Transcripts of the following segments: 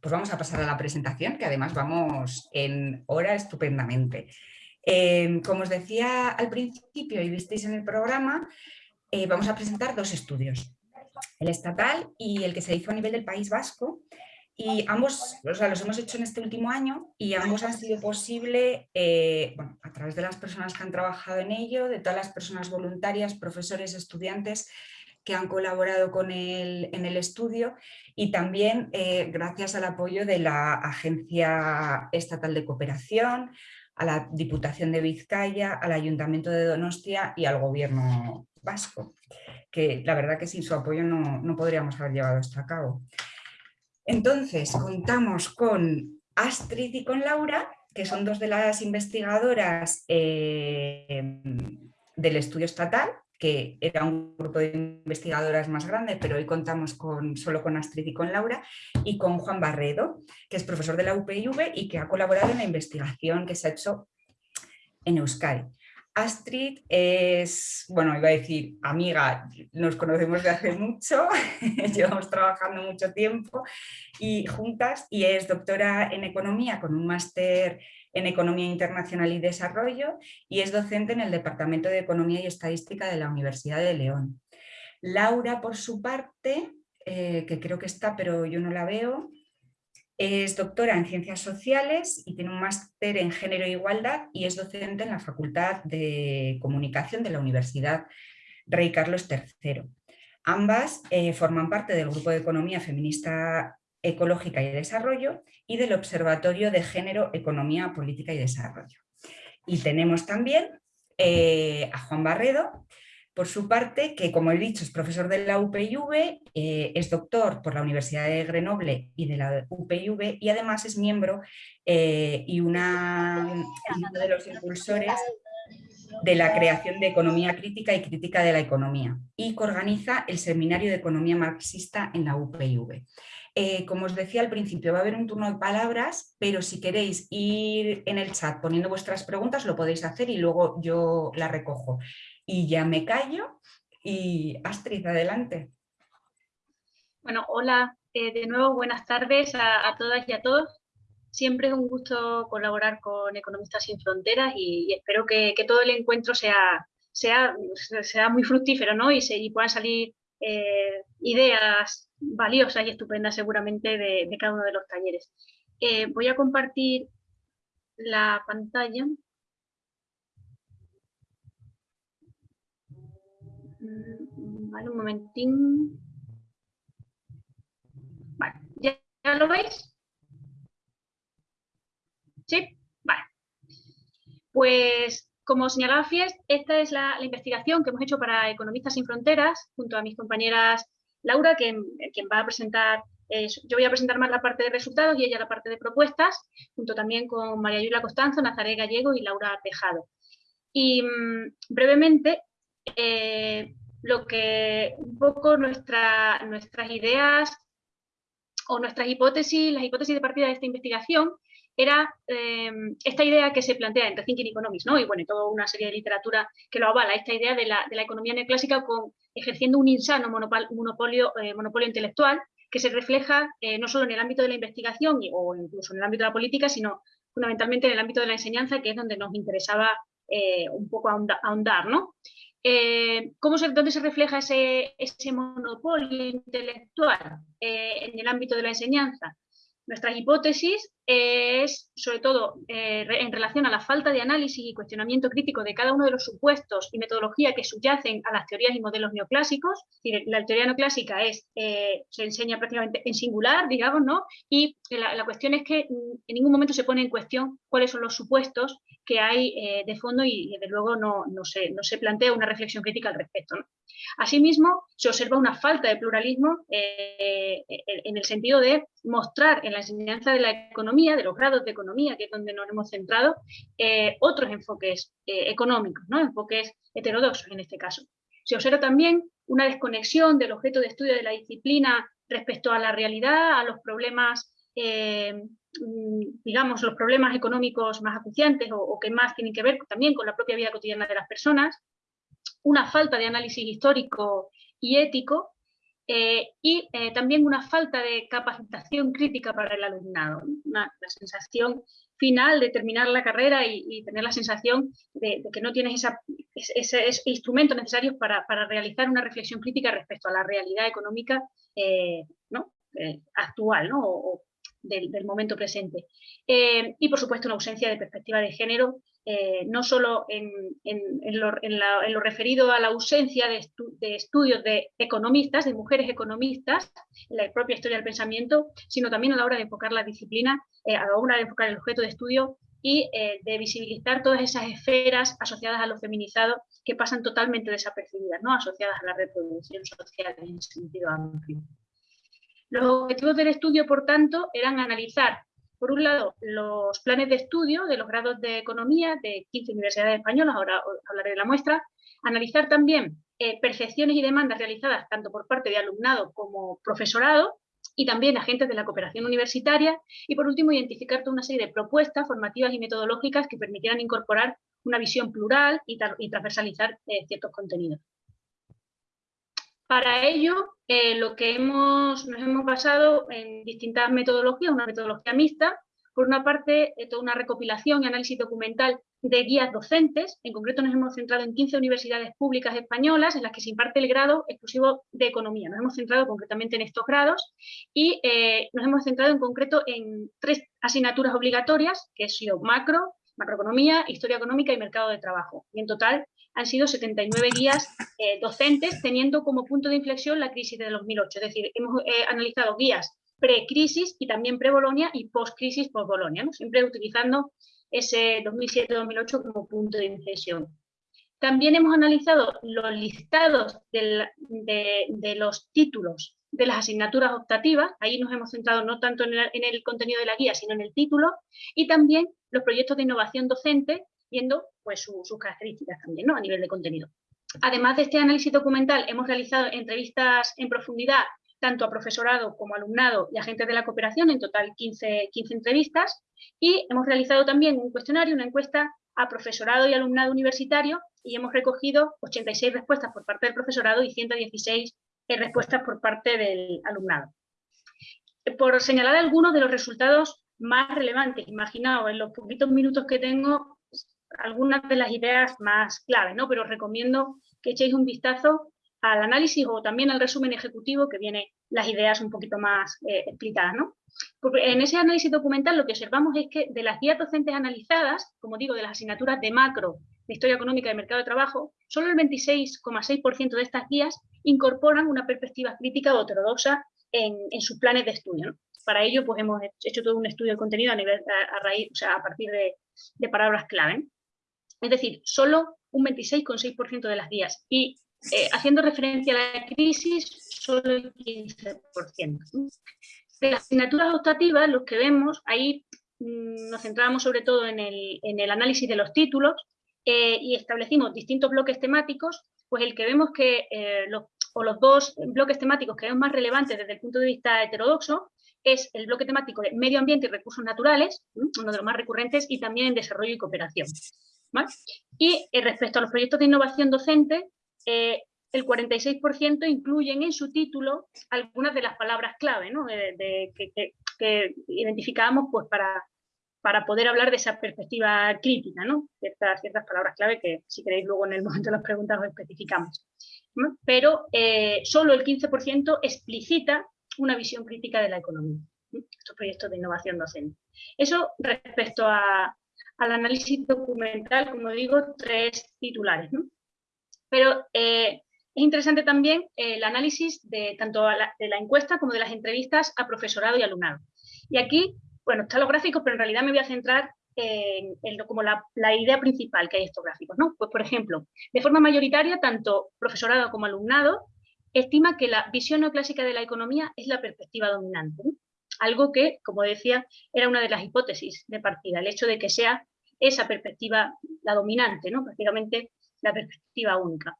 pues vamos a pasar a la presentación, que además vamos en hora estupendamente. Em, como os decía al principio y visteis en el programa, eh, vamos a presentar dos estudios, el estatal y el que se hizo a nivel del País Vasco, y ambos o sea, los hemos hecho en este último año y ambos han sido posible eh, a través de las personas que han trabajado en ello, de todas las personas voluntarias, profesores, estudiantes que han colaborado con el, en el estudio y también eh, gracias al apoyo de la Agencia Estatal de Cooperación, a la Diputación de Vizcaya, al Ayuntamiento de Donostia y al Gobierno vasco, que la verdad que sin su apoyo no, no podríamos haber llevado esto a cabo. Entonces, contamos con Astrid y con Laura, que son dos de las investigadoras eh, del estudio estatal, que era un grupo de investigadoras más grande, pero hoy contamos con, solo con Astrid y con Laura, y con Juan Barredo, que es profesor de la UPIV y que ha colaborado en la investigación que se ha hecho en Euskadi. Astrid es, bueno, iba a decir amiga, nos conocemos de hace mucho, llevamos trabajando mucho tiempo y juntas y es doctora en economía con un máster en Economía Internacional y Desarrollo y es docente en el Departamento de Economía y Estadística de la Universidad de León. Laura, por su parte, eh, que creo que está, pero yo no la veo, es doctora en Ciencias Sociales y tiene un máster en Género e Igualdad y es docente en la Facultad de Comunicación de la Universidad Rey Carlos III. Ambas eh, forman parte del Grupo de Economía Feminista Ecológica y Desarrollo y del Observatorio de Género, Economía, Política y Desarrollo. Y tenemos también eh, a Juan Barredo, por su parte, que como he dicho es profesor de la UPIV, eh, es doctor por la Universidad de Grenoble y de la UPIV y además es miembro eh, y una, uno de los impulsores de la creación de economía crítica y crítica de la economía y que organiza el Seminario de Economía Marxista en la UPIV. Eh, como os decía al principio, va a haber un turno de palabras, pero si queréis ir en el chat poniendo vuestras preguntas, lo podéis hacer y luego yo la recojo y ya me callo. Y Astrid, adelante. Bueno, hola, eh, de nuevo buenas tardes a, todas y a todos. Siempre es un gusto colaborar con Economistas Sin Fronteras y, espero que, todo el encuentro sea, sea, sea muy fructífero ¿no? y, se, puedan salir eh, ideas valiosas y estupendas seguramente de, cada uno de los talleres. Eh, voy a compartir la pantalla. Vale, un momentín. Vale, ¿ya, lo veis? ¿Sí? Vale. Pues, como señalaba Fies, esta es la, investigación que hemos hecho para Economistas Sin Fronteras, junto a mis compañeras Laura, quien va a presentar, eh, yo voy a presentar más la parte de resultados y ella la parte de propuestas, junto también con María Yulia Costanzo, Nazaré Gallego y Laura Tejado. Y mm, brevemente, eh, lo que un poco nuestra, nuestras ideas o nuestras hipótesis, las hipótesis de partida de esta investigación, era em, esta idea que se plantea en Rethinking Economics, ¿no? y bueno, toda una serie de literatura que lo avala, esta idea de la, economía neoclásica con, ejerciendo un insano monopolio, eh, monopolio intelectual que se refleja eh, no solo en el ámbito de la investigación o incluso en el ámbito de la política, sino fundamentalmente en el ámbito de la enseñanza, que es donde nos interesaba eh, un poco ahondar, ¿no? ¿cómo se, ¿Dónde se refleja ese, monopolio intelectual en el ámbito de la enseñanza? Nuestra hipótesis es, sobre todo, eh, en relación a la falta de análisis y cuestionamiento crítico de cada uno de los supuestos y metodología que subyacen a las teorías y modelos neoclásicos. La teoría neoclásica es, eh, se enseña prácticamente en singular, digamos, ¿no? Y la, cuestión es que mm, en ningún momento se pone en cuestión cuáles son los supuestos que hay eh, de fondo y, desde luego, no, no, se, no se plantea una reflexión crítica al respecto. Asimismo, se observa una falta de pluralismo en el sentido de mostrar en la enseñanza de la economía, de los grados de economía, que es donde nos hemos centrado, eh, otros enfoques eh, económicos, ¿no? enfoques heterodoxos en este caso. Se observa también una desconexión del objeto de estudio de la disciplina respecto a la realidad, a los problemas, eh, digamos, los problemas económicos más acuciantes o, que más tienen que ver también con la propia vida cotidiana de las personas, una falta de análisis histórico y ético, eh, y eh, también una falta de capacitación crítica para el alumnado, la sensación final de terminar la carrera y, tener la sensación de, que no tienes ese, instrumento necesario para, realizar una reflexión crítica respecto a la realidad económica eh, actual o, del, momento presente. y por supuesto una ausencia de perspectiva de género eh, no solo en, lo, referido a la ausencia de, estudios de economistas, de mujeres economistas, en la propia historia del pensamiento, sino también a la hora de enfocar la disciplina, eh, a la hora de enfocar el objeto de estudio y eh, de visibilizar todas esas esferas asociadas a lo feminizado que pasan totalmente desapercibidas, ¿no? asociadas a la reproducción social en sentido amplio. Los objetivos del estudio, por tanto, eran analizar por un lado, los planes de estudio de los grados de economía de 15 universidades españolas, ahora hablaré de la muestra, analizar también eh, percepciones y demandas realizadas tanto por parte de alumnado como profesorado y también agentes de la cooperación universitaria y por último identificar toda una serie de propuestas formativas y metodológicas que permitieran incorporar una visión plural y, transversalizar eh, ciertos contenidos. Para ello, eh, lo que hemos, nos hemos basado en distintas metodologías, una metodología mixta, por una parte, eh, toda una recopilación y análisis documental de guías docentes, en concreto nos hemos centrado en 15 universidades públicas españolas en las que se imparte el grado exclusivo de economía. Nos hemos centrado concretamente en estos grados y eh, nos hemos centrado en concreto en tres asignaturas obligatorias, que han sido macro, macroeconomía, historia económica y mercado de trabajo. Y en total han sido 79 guías eh, docentes, teniendo como punto de inflexión la crisis de 2008. Es decir, hemos eh, analizado guías pre-crisis y también pre-Bolonia y post-crisis, post-Bolonia, siempre utilizando ese 2007-2008 como punto de inflexión. También hemos analizado los listados de, los títulos de las asignaturas optativas, ahí nos hemos centrado no tanto en el, contenido de la guía, sino en el título, y también los proyectos de innovación docente viendo pues, sus características también ¿no? a nivel de contenido. Además de este análisis documental, hemos realizado entrevistas en profundidad tanto a profesorado como alumnado y agentes de la cooperación, en total 15, 15 entrevistas, y hemos realizado también un cuestionario, una encuesta a profesorado y alumnado universitario, y hemos recogido 86 respuestas por parte del profesorado y 116 respuestas por parte del alumnado. Por señalar algunos de los resultados más relevantes, imaginaos, en los poquitos minutos que tengo, algunas de las ideas más claves, ¿no? pero os recomiendo que echéis un vistazo al análisis o también al resumen ejecutivo que viene las ideas un poquito más eh, explicadas. ¿no? en ese análisis documental lo que observamos es que de las guías docentes analizadas, como digo, de las asignaturas de macro, de historia económica y mercado de trabajo, solo el 26,6% de estas guías incorporan una perspectiva crítica o heterodoxa en, sus planes de estudio. Para ello, pues hemos hecho todo un estudio de contenido a, nivel, a, raíz, o sea, a partir de palabras clave. Es decir, solo un 26,6% de las guías. Y eh, haciendo referencia a la crisis, solo el 15%. De las asignaturas optativas, los que vemos, ahí mm, nos centramos sobre todo en el, análisis de los títulos eh, y establecimos distintos bloques temáticos, pues el que vemos que eh, los, o los dos bloques temáticos que vemos más relevantes desde el punto de vista heterodoxo es el bloque temático de medio ambiente y recursos naturales, uno de los más recurrentes, y también en desarrollo y cooperación. Y eh, respecto a los proyectos de innovación docente, eh, el 46% incluyen en su título algunas de las palabras clave que, identificábamos pues, para, para poder hablar de esa perspectiva crítica, ¿no? ciertas, ciertas palabras clave que si queréis luego en el momento de las preguntas os especificamos. Pero eh, solo el 15% explicita una visión crítica de la economía, estos proyectos de innovación docente. Eso respecto a, al análisis documental, como digo, tres titulares. Pero eh, es interesante también el análisis de tanto de la encuesta como de las entrevistas a profesorado y alumnado. Y aquí, bueno, están los gráficos, pero en realidad me voy a centrar en, como la, idea principal que hay estos gráficos. Pues, por ejemplo, de forma mayoritaria, tanto profesorado como alumnado estima que la visión neoclásica de la economía es la perspectiva dominante. Algo que, como decía, era una de las hipótesis de partida, el hecho de que sea esa perspectiva la dominante, ¿no? prácticamente la perspectiva única.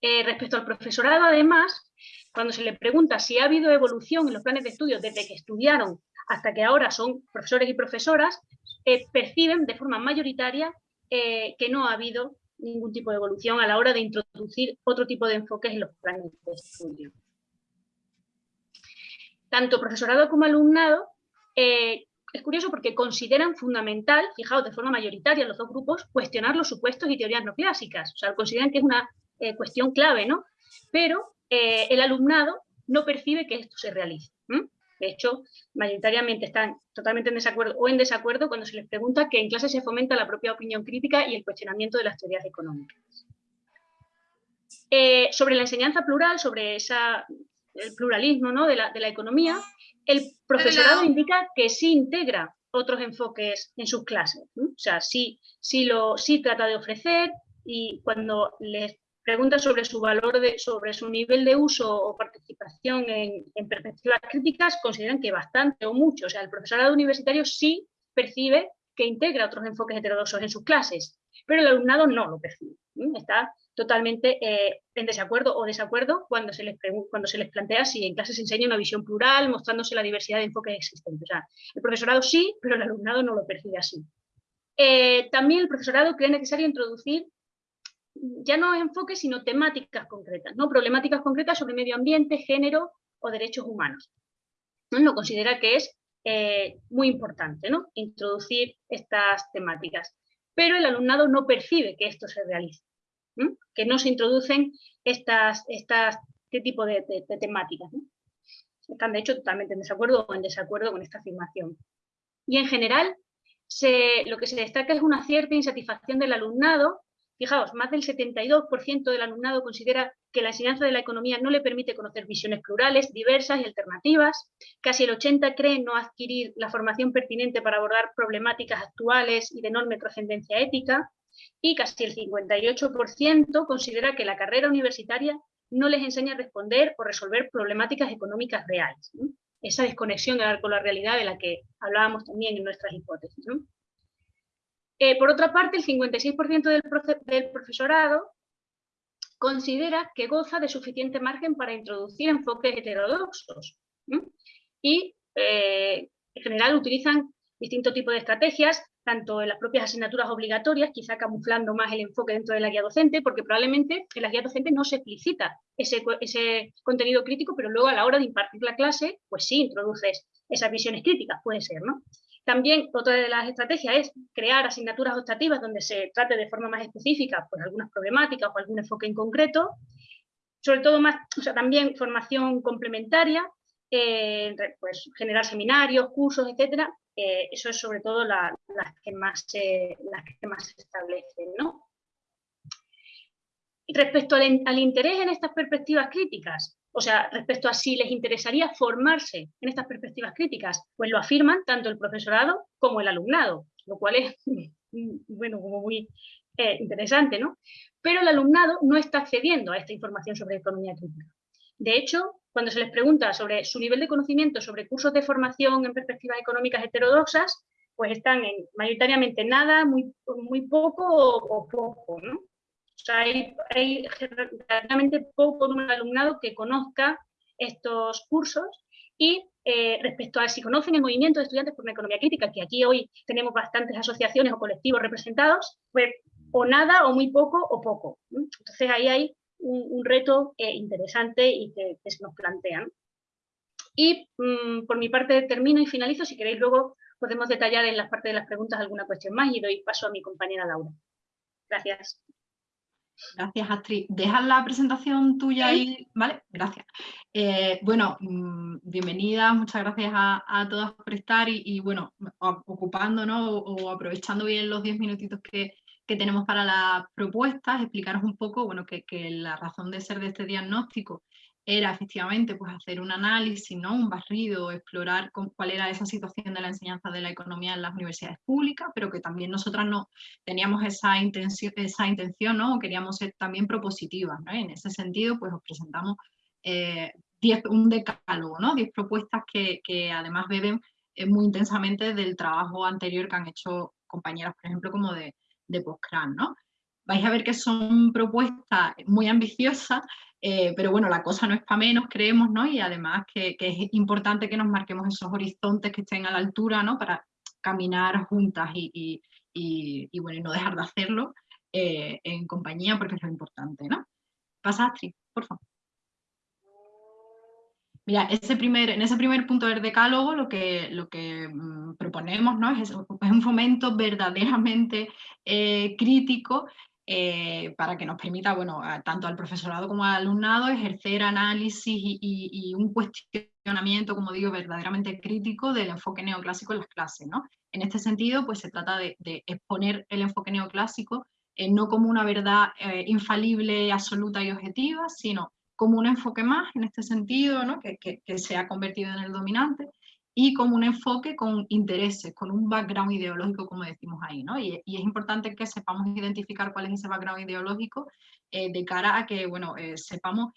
Eh, respecto al profesorado, además, cuando se le pregunta si ha habido evolución en los planes de estudio desde que estudiaron hasta que ahora son profesores y profesoras, eh, perciben de forma mayoritaria eh, que no ha habido ningún tipo de evolución a la hora de introducir otro tipo de enfoques en los planes de estudio. Tanto profesorado como alumnado eh, es curioso porque consideran fundamental, fijaos, de forma mayoritaria los dos grupos, cuestionar los supuestos y teorías no clásicas. O sea, consideran que es una eh, cuestión clave, ¿no? Pero eh, el alumnado no percibe que esto se realice. De hecho, mayoritariamente están totalmente en desacuerdo o en desacuerdo cuando se les pregunta que en clase se fomenta la propia opinión crítica y el cuestionamiento de las teorías económicas. Sobre la enseñanza plural, sobre esa, el pluralismo ¿no? de, la, de la economía, el profesorado indica que sí integra otros enfoques en sus clases. O sea, sí, sí, lo, sí trata de ofrecer y cuando les pregunta sobre su valor, de, sobre su nivel de uso o participación en, perspectivas críticas, consideran que bastante o mucho. O sea, el profesorado universitario sí percibe que integra otros enfoques heterodoxos en sus clases, pero el alumnado no lo percibe. Está totalmente eh, en desacuerdo o desacuerdo cuando se, les cuando se les plantea si en clase se enseña una visión plural, mostrándose la diversidad de enfoques existentes. El profesorado sí, pero el alumnado no lo percibe así. Eh, también el profesorado cree necesario introducir ya no enfoques, sino temáticas concretas, ¿no? problemáticas concretas sobre medio ambiente, género o derechos humanos. ¿no? Lo considera que es eh, muy importante ¿no? introducir estas temáticas, pero el alumnado no percibe que esto se realice, que no se introducen estas, estas, este tipo de, temáticas. Están de hecho totalmente en desacuerdo o en desacuerdo con esta afirmación. Y en general, lo que se destaca es una cierta insatisfacción del alumnado Fijaos, más del 72% del alumnado considera que la enseñanza de la economía no le permite conocer visiones plurales, diversas y alternativas. Casi el 80% cree no adquirir la formación pertinente para abordar problemáticas actuales y de enorme trascendencia ética. Y casi el 58% considera que la carrera universitaria no les enseña a responder o resolver problemáticas económicas reales. Esa desconexión con la realidad de la que hablábamos también en nuestras hipótesis. Eh, por otra parte, el 56% del, profesorado considera que goza de suficiente margen para introducir enfoques heterodoxos. Y eh, en general utilizan distintos tipos de estrategias, tanto en las propias asignaturas obligatorias, quizá camuflando más el enfoque dentro de la guía docente, porque probablemente en la guía docente no se explicita ese, contenido crítico, pero luego a la hora de impartir la clase, pues sí introduces esas visiones críticas, puede ser, ¿no? También otra de las estrategias es crear asignaturas optativas donde se trate de forma más específica pues, algunas problemáticas o algún enfoque en concreto, sobre todo más, o sea, también formación complementaria, eh, pues generar seminarios, cursos, etcétera, eh, eso es sobre todo las, que más se, las que más se establecen, ¿no? Respecto al interés en estas perspectivas críticas, o sea, respecto a si les interesaría formarse en estas perspectivas críticas, pues lo afirman tanto el profesorado como el alumnado, lo cual es, bueno, como muy eh, interesante, ¿no? Pero el alumnado no está accediendo a esta información sobre economía crítica. De hecho, cuando se les pregunta sobre su nivel de conocimiento sobre cursos de formación en perspectivas económicas heterodoxas, pues están en mayoritariamente nada, muy, muy poco o, poco. O sea, hay, realmente poco de alumnado que conozca estos cursos y eh, respecto a si conocen el movimiento de estudiantes por una economía crítica, que aquí hoy tenemos bastantes asociaciones o colectivos representados, pues o nada, o muy poco, o poco. Entonces ahí hay un, reto eh, interesante y que, se nos plantean. Y mm, por mi parte termino y finalizo, si queréis luego podemos detallar en la parte de las preguntas alguna cuestión más y doy paso a mi compañera Laura. Gracias. Gracias, Astrid. ¿Dejas la presentación tuya ahí? ¿Vale? Gracias. Eh, bueno, mm, bienvenida, muchas gracias a, todas por estar y, bueno, ocupando o aprovechando bien los 10 minutitos que, tenemos para las propuestas, explicaros un poco, bueno, que, que la razón de ser de este diagnóstico era efectivamente pues, hacer un análisis, ¿no? un barrido, explorar cuál era esa situación de la enseñanza de la economía en las universidades públicas, pero que también nosotras no teníamos esa intención, esa intención ¿no? queríamos ser también propositivas. ¿no? En ese sentido, pues os presentamos eh, un decálogo, ¿no? diez propuestas que, que además beben eh, muy intensamente del trabajo anterior que han hecho compañeras, por ejemplo, como de, de Postcran, ¿no? Vais a ver que son propuestas muy ambiciosas, eh, pero bueno, la cosa no es para menos, creemos, ¿no? Y además que, es importante que nos marquemos esos horizontes que estén a la altura, ¿no? Para caminar juntas y, bueno, no dejar de hacerlo. en compañía porque es lo importante, ¿no? Pasa Astrid, por favor. Mira, ese primer, en ese primer punto del decálogo lo que, lo que mm, proponemos ¿no? es, un fomento verdaderamente eh, crítico eh, para que nos permita, bueno, tanto al profesorado como al alumnado ejercer análisis y, un cuestionamiento, como digo, verdaderamente crítico del enfoque neoclásico en las clases. ¿no? En este sentido, pues se trata de, exponer el enfoque neoclásico eh, no como una verdad infalible, absoluta y objetiva, sino como un enfoque más en este sentido, ¿no? que, que, se ha convertido en el dominante, y como un enfoque con intereses, con un background ideológico, como decimos ahí. ¿no? Y, es importante que sepamos identificar cuál es ese background ideológico eh, de cara a que bueno, eh, sepamos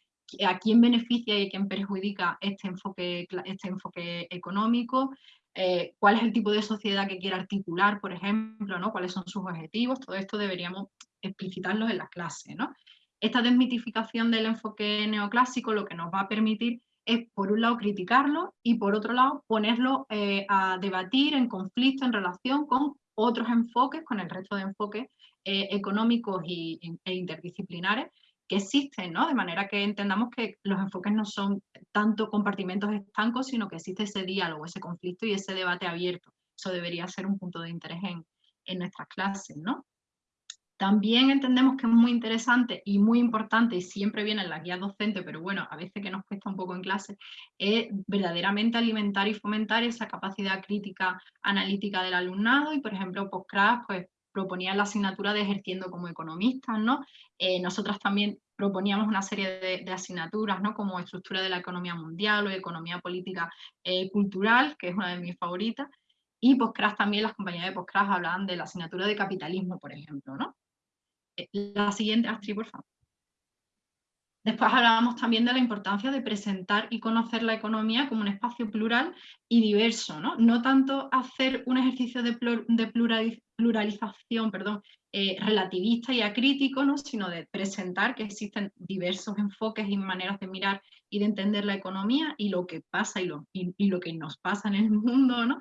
a quién beneficia y a quién perjudica este enfoque, este enfoque económico, eh, cuál es el tipo de sociedad que quiere articular, por ejemplo, ¿no? cuáles son sus objetivos, todo esto deberíamos explicitarlo en las clases. ¿no? Esta desmitificación del enfoque neoclásico lo que nos va a permitir es, por un lado, criticarlo y, por otro lado, ponerlo eh, a debatir en conflicto en relación con otros enfoques, con el resto de enfoques eh, económicos y, e interdisciplinares que existen, ¿no? De manera que entendamos que los enfoques no son tanto compartimentos estancos, sino que existe ese diálogo, ese conflicto y ese debate abierto. Eso debería ser un punto de interés en, en nuestras clases, ¿no? También entendemos que es muy interesante y muy importante, y siempre viene en la guía docente, pero bueno, a veces que nos cuesta un poco en clase, es verdaderamente alimentar y fomentar esa capacidad crítica analítica del alumnado y, por ejemplo, Postcraft pues, proponía la asignatura de ejerciendo como economistas, ¿no? Eh, nosotras también proponíamos una serie de, asignaturas, ¿no? Como estructura de la economía mundial o economía política eh, cultural, que es una de mis favoritas, y Postcraft también, las compañías de Postcraft hablaban de la asignatura de capitalismo, por ejemplo, ¿no? La siguiente, Astrid, por favor. Después hablábamos también de la importancia de presentar y conocer la economía como un espacio plural y diverso, no, no tanto hacer un ejercicio de, pluralización perdón, eh, relativista y acrítico, ¿no? sino de presentar que existen diversos enfoques y maneras de mirar y de entender la economía y lo que pasa y lo, y lo que nos pasa en el mundo, ¿no?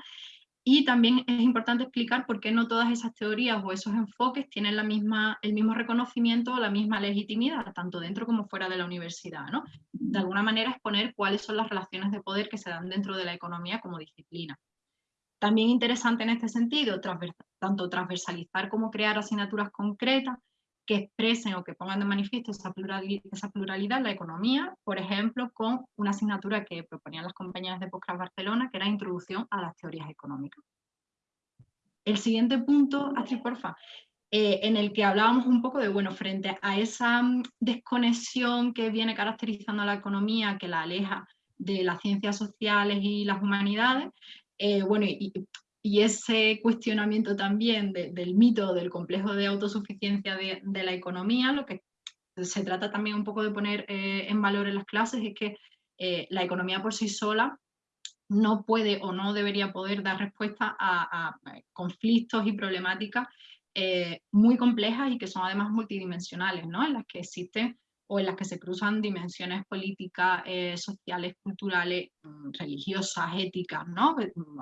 Y también es importante explicar por qué no todas esas teorías o esos enfoques tienen la misma, el mismo reconocimiento o la misma legitimidad, tanto dentro como fuera de la universidad. ¿no? De alguna manera exponer cuáles son las relaciones de poder que se dan dentro de la economía como disciplina. También interesante en este sentido, tanto transversalizar como crear asignaturas concretas que expresen o que pongan de manifiesto esa pluralidad, esa pluralidad en la economía, por ejemplo, con una asignatura que proponían las compañeras de Postcraft Barcelona, que era Introducción a las teorías económicas. El siguiente punto, Astrid, porfa, eh, en el que hablábamos un poco de, bueno, frente a esa mm, desconexión que viene caracterizando a la economía, que la aleja de las ciencias sociales y las humanidades, eh, bueno, y ese cuestionamiento también del mito del complejo de autosuficiencia de, la economía, lo que se trata también un poco de poner eh, en valor en las clases es que eh, la economía por sí sola no puede o no debería poder dar respuesta a, conflictos y problemáticas eh, muy complejas y que son además multidimensionales, ¿no? en las que existen o en las que se cruzan dimensiones políticas, eh, sociales, culturales, mm, religiosas, éticas, ¿no? Mm,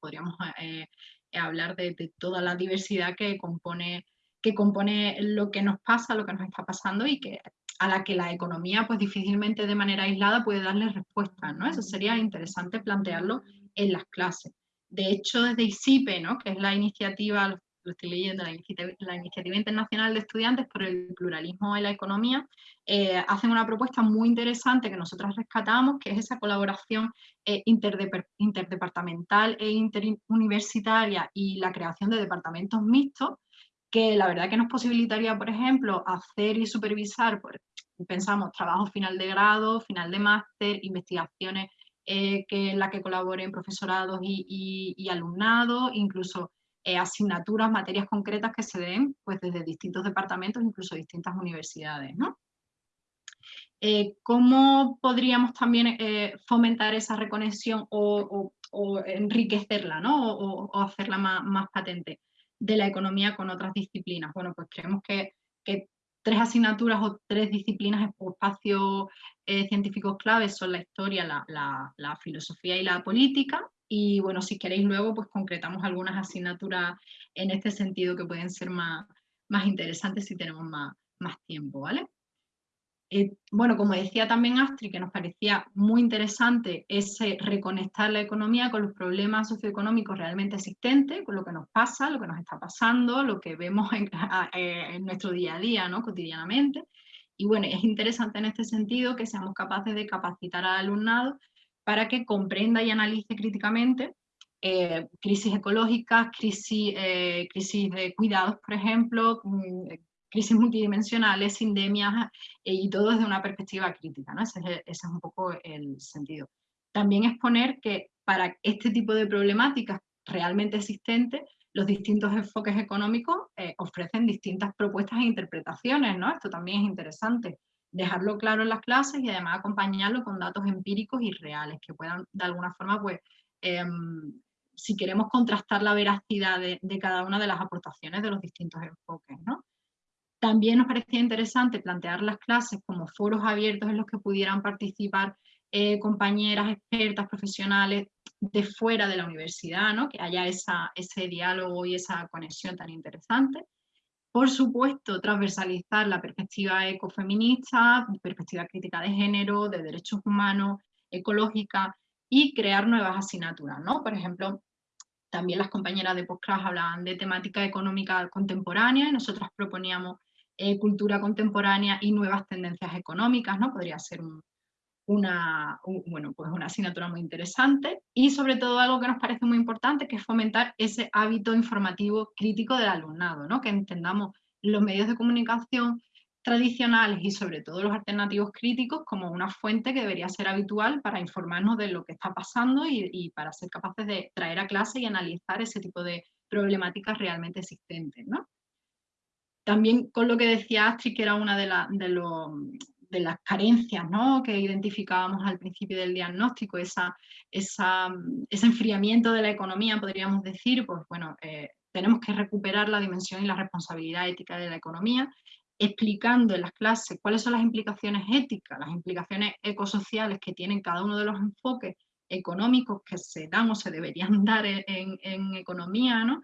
podríamos eh, hablar de, toda la diversidad que compone, que compone lo que nos pasa, lo que nos está pasando y que a la que la economía pues difícilmente de manera aislada puede darle respuesta, ¿no? Eso sería interesante plantearlo en las clases. De hecho, desde ICIPE, ¿no? que es la iniciativa, lo estoy leyendo, la iniciativa, Internacional de Estudiantes por el Pluralismo en la Economía, eh, hacen una propuesta muy interesante que nosotros rescatamos, que es esa colaboración eh, interdepartamental e interuniversitaria y la creación de departamentos mixtos, que la verdad que nos posibilitaría, por ejemplo, hacer y supervisar, pensamos, trabajo final de grado, final de máster, investigaciones eh, que en la que colaboren profesorados y, y alumnado, incluso eh, asignaturas, materias concretas que se den pues, desde distintos departamentos, incluso distintas universidades. ¿no? Eh, ¿Cómo podríamos también eh, fomentar esa reconexión o, enriquecerla ¿no? o, hacerla más, patente de la economía con otras disciplinas? Bueno, pues creemos que, tres asignaturas o tres disciplinas o espacios científicos claves son la historia, la filosofía y la política, y bueno, si queréis luego, pues concretamos algunas asignaturas en este sentido que pueden ser más, más interesante si tenemos más, más tiempo, ¿vale? Eh, bueno, como decía también Astrid, que nos parecía muy interesante ese reconectar la economía con los problemas socioeconómicos realmente existentes, con lo que nos pasa, lo que nos está pasando, lo que vemos en, eh, nuestro día a día, ¿no? cotidianamente. Y bueno, es interesante en este sentido que seamos capaces de capacitar al alumnado para que comprenda y analice críticamente eh, crisis ecológicas, crisis, crisis de cuidados, por ejemplo, mm, crisis multidimensionales, sindemias eh, y todo desde una perspectiva crítica, ¿no? Ese es, un poco el sentido. También exponer que para este tipo de problemáticas realmente existentes, los distintos enfoques económicos eh, ofrecen distintas propuestas e interpretaciones, ¿no? Esto también es interesante, dejarlo claro en las clases y además acompañarlo con datos empíricos y reales, que puedan de alguna forma, pues, em, si queremos contrastar la veracidad de, cada una de las aportaciones de los distintos enfoques, ¿no? También nos parecía interesante plantear las clases como foros abiertos en los que pudieran participar eh, compañeras, expertas, profesionales de fuera de la universidad, ¿no? que haya esa, ese diálogo y esa conexión tan interesante. Por supuesto, transversalizar la perspectiva ecofeminista, perspectiva crítica de género, de derechos humanos, ecológica, y crear nuevas asignaturas, ¿no? Por ejemplo, también las compañeras de postclass hablaban de temática económica contemporánea y nosotros proponíamos eh, cultura contemporánea y nuevas tendencias económicas, ¿no? Podría ser una, bueno, pues una asignatura muy interesante y sobre todo algo que nos parece muy importante que es fomentar ese hábito informativo crítico del alumnado, ¿no? que entendamos los medios de comunicación tradicionales y sobre todo los alternativos críticos como una fuente que debería ser habitual para informarnos de lo que está pasando y, para ser capaces de traer a clase y analizar ese tipo de problemáticas realmente existentes. ¿no? También con lo que decía Astrid, que era una de, de, las carencias que identificábamos al principio del diagnóstico, esa, ese enfriamiento de la economía, podríamos decir, pues bueno, eh, tenemos que recuperar la dimensión y la responsabilidad ética de la economía, explicando en las clases cuáles son las implicaciones éticas, las implicaciones ecosociales que tienen cada uno de los enfoques económicos que se dan o se deberían dar en, en economía, ¿no?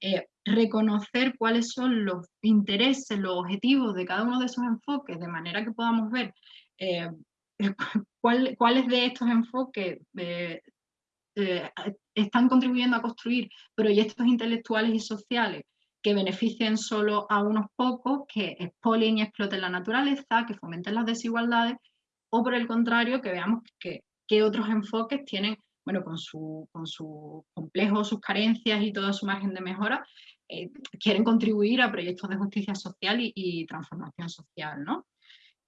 Eh, reconocer cuáles son los intereses, los objetivos de cada uno de esos enfoques, de manera que podamos ver eh, cuáles de estos enfoques eh, están contribuyendo a construir proyectos intelectuales y sociales que beneficien solo a unos pocos, que expolien y exploten la naturaleza, que fomenten las desigualdades, o por el contrario, que veamos que otros enfoques tienen bueno, con su, con su complejo, sus carencias y todo su margen de mejora, eh, quieren contribuir a proyectos de justicia social y, transformación social. ¿no?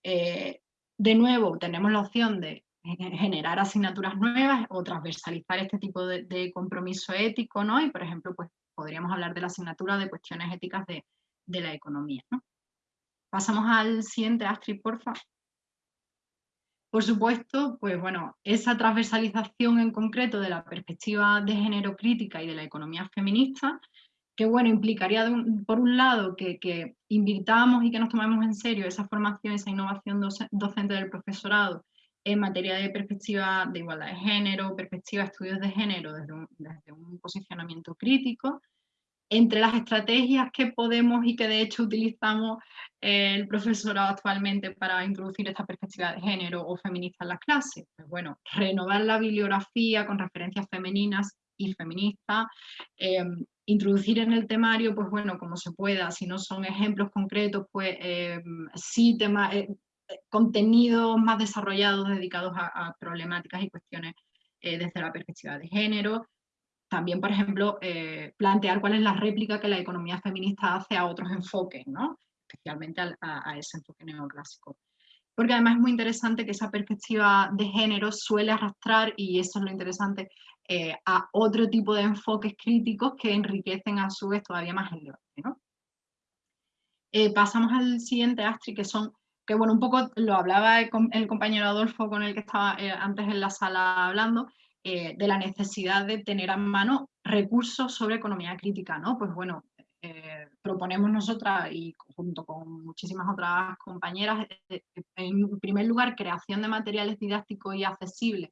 Eh, de nuevo, tenemos la opción de generar asignaturas nuevas o transversalizar este tipo de, compromiso ético, ¿no? Y, por ejemplo, pues podríamos hablar de la asignatura de cuestiones éticas de, de la economía, ¿no? Pasamos al siguiente, Astrid, por favor. Por supuesto, pues bueno, esa transversalización en concreto de la perspectiva de género crítica y de la economía feminista, que bueno, implicaría por un lado que, invirtamos y que nos tomemos en serio esa formación, esa innovación docente del profesorado en materia de perspectiva de igualdad de género, perspectiva de estudios de género desde un posicionamiento crítico, entre las estrategias que podemos y que de hecho utilizamos el profesorado actualmente para introducir esta perspectiva de género o feminista en las clases, pues bueno, renovar la bibliografía con referencias femeninas y feministas, em, introducir en el temario, pues bueno, como se pueda, si no son ejemplos concretos, pues em, sí tema, eh, contenidos más desarrollados dedicados a, a problemáticas y cuestiones eh, desde la perspectiva de género, también, por ejemplo, eh, plantear cuál es la réplica que la economía feminista hace a otros enfoques, ¿no? especialmente a, ese enfoque neoclásico. Porque además es muy interesante que esa perspectiva de género suele arrastrar, y eso es lo interesante, eh, a otro tipo de enfoques críticos que enriquecen a su vez todavía más el debate. ¿no? Eh, pasamos al siguiente, Astrid, que son, que bueno, un poco lo hablaba el compañero Adolfo con el que estaba antes en la sala hablando, eh, de la necesidad de tener a mano recursos sobre economía crítica, ¿no? Pues bueno, eh, proponemos nosotras y junto con muchísimas otras compañeras, eh, en primer lugar, creación de materiales didácticos y accesibles,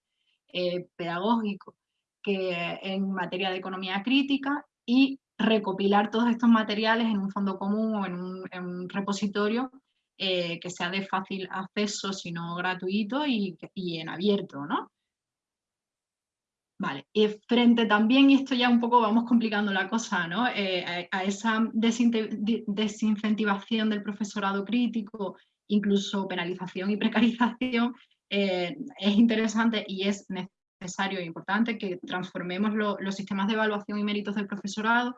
pedagógicos, que en materia de economía crítica y recopilar todos estos materiales en un fondo común o en un, repositorio que sea de fácil acceso, sino gratuito y, en abierto, ¿no? Vale, y frente también, y esto ya un poco vamos complicando la cosa, ¿no? Eh, a, esa desincentivación del profesorado crítico, incluso penalización y precarización, eh, es interesante y es necesario e importante que transformemos los sistemas de evaluación y méritos del profesorado,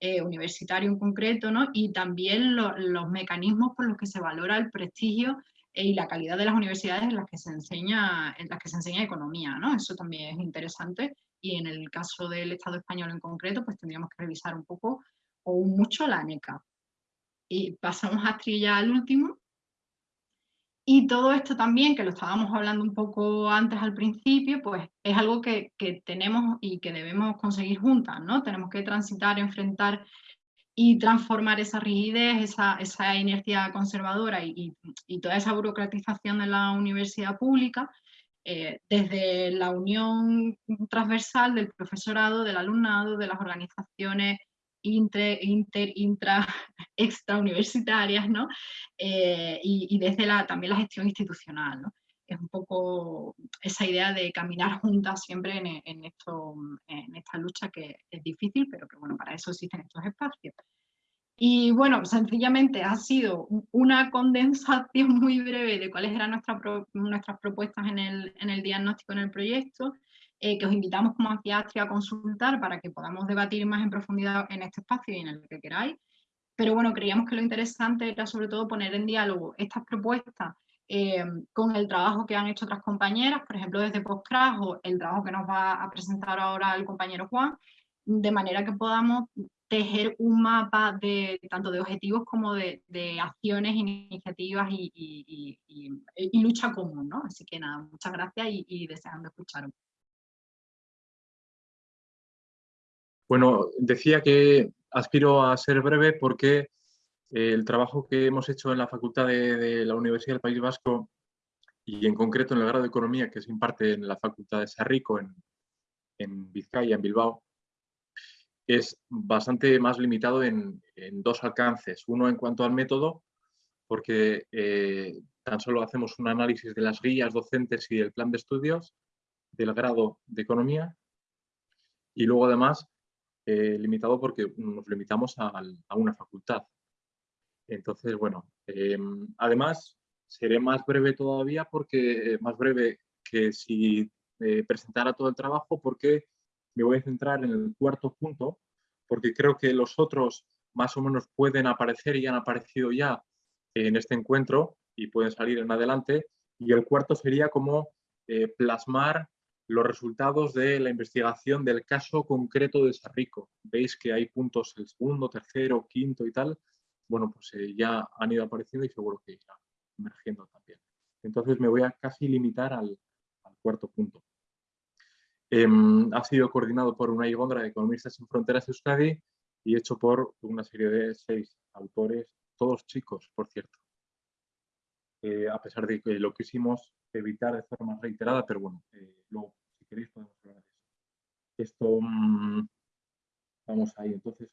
eh, universitario en concreto, ¿no? y también los mecanismos por los que se valora el prestigio y la calidad de las universidades en las que se enseña, en las que se enseña economía. ¿no? Eso también es interesante y en el caso del Estado español en concreto, pues tendríamos que revisar un poco o mucho la ANECA. Y pasamos a Trilla al último. Y todo esto también, que lo estábamos hablando un poco antes al principio, pues es algo que, tenemos y que debemos conseguir juntas, ¿no? Tenemos que transitar, enfrentar y transformar esa rigidez, esa, inercia conservadora y, toda esa burocratización de la universidad pública, eh, desde la unión transversal del profesorado, del alumnado, de las organizaciones inter, inter intra, extrauniversitarias, ¿no? Eh, y, desde la, también la gestión institucional. Es un poco esa idea de caminar juntas siempre en, esto, en esta lucha que es difícil, pero que bueno, para eso existen estos espacios. Y bueno, sencillamente ha sido una condensación muy breve de cuáles eran nuestras nuestras propuestas en el, en el diagnóstico, en el proyecto, eh, que os invitamos como Anciastria a consultar para que podamos debatir más en profundidad en este espacio y en el que queráis. Pero bueno, creíamos que lo interesante era sobre todo poner en diálogo estas propuestas eh, con el trabajo que han hecho otras compañeras, por ejemplo desde Postcrash o el trabajo que nos va a presentar ahora el compañero Juan, de manera que podamos tejer un mapa de tanto de objetivos como de, acciones, iniciativas y, lucha común, ¿no? Así que nada, muchas gracias y, deseando escucharos. Bueno, decía que aspiro a ser breve porque el trabajo que hemos hecho en la Facultad de, la Universidad del País Vasco y en concreto en el grado de Economía que se imparte en la Facultad de Sarrico en, en Vizcaya, en Bilbao, es bastante más limitado en, dos alcances. Uno en cuanto al método, porque eh, tan solo hacemos un análisis de las guías docentes y del plan de estudios del grado de Economía y luego además eh, limitado porque nos limitamos a, una facultad. Entonces, bueno, em, además seré más breve todavía porque, eh, más breve que si eh, presentara todo el trabajo porque me voy a centrar en el cuarto punto porque creo que los otros más o menos pueden aparecer y han aparecido ya en este encuentro y pueden salir en adelante. Y el cuarto sería como plasmar los resultados de la investigación del caso concreto de Sarrico. Veis que hay puntos el segundo, tercero, quinto y tal. Bueno, pues eh, ya han ido apareciendo y seguro que irán emergiendo también. Entonces me voy a casi limitar al, cuarto punto. Em, ha sido coordinado por una Igondra de Economistas sin Fronteras Euskadi y hecho por una serie de seis autores, todos chicos, por cierto. Eh, a pesar de que lo quisimos evitar de forma reiterada, pero bueno, eh, luego, si queréis, podemos hablar de eso. Esto, mm, vamos ahí. Entonces,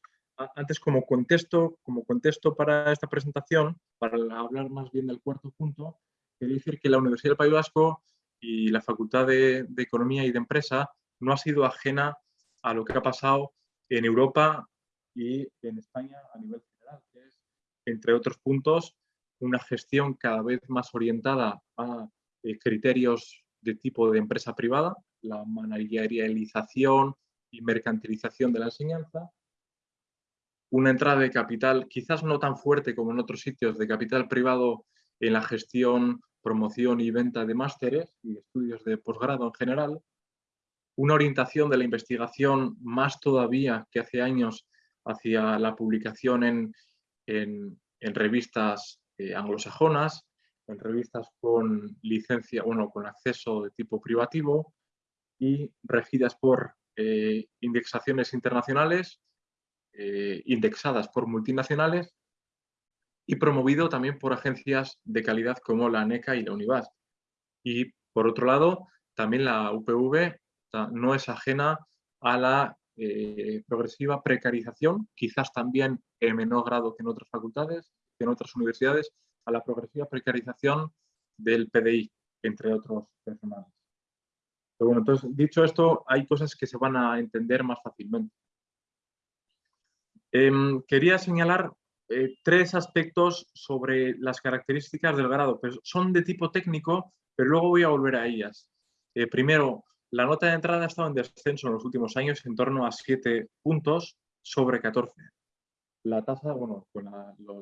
antes como contexto, como contexto para esta presentación, para hablar más bien del cuarto punto, quería decir que la Universidad del País Vasco y la Facultad de, Economía y de Empresa no ha sido ajena a lo que ha pasado en Europa y en España a nivel general, es, entre otros puntos, una gestión cada vez más orientada a eh, criterios de tipo de empresa privada, la managerialización y mercantilización de la enseñanza, una entrada de capital quizás no tan fuerte como en otros sitios de capital privado en la gestión, promoción y venta de másteres y estudios de posgrado en general, una orientación de la investigación más todavía que hace años hacia la publicación en, en revistas eh, anglosajonas, en revistas con licencia, bueno, con acceso de tipo privativo y regidas por eh, indexaciones internacionales, eh, indexadas por multinacionales y promovido también por agencias de calidad como la ANECA y la UNIVAS. Y por otro lado, también la UPV no es ajena a la eh, progresiva precarización, quizás también en menor grado que en otras facultades, que en otras universidades, a la progresiva precarización del PDI, entre otros personales. Pero bueno, entonces, dicho esto, hay cosas que se van a entender más fácilmente. Em, quería señalar eh, tres aspectos sobre las características del grado. Pues son de tipo técnico, pero luego voy a volver a ellas. Eh, primero, la nota de entrada ha estado en descenso en los últimos años en torno a 7 puntos sobre 14. La tasa, bueno, con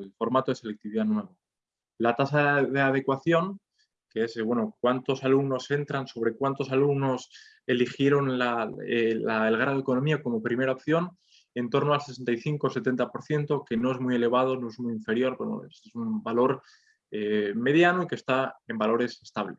el formato de selectividad nuevo. La tasa de adecuación que es, bueno, cuántos alumnos entran, sobre cuántos alumnos eligieron eh, el grado de economía como primera opción, en torno al 65-70%, que no es muy elevado, no es muy inferior, bueno, es un valor eh, mediano y que está en valores estables.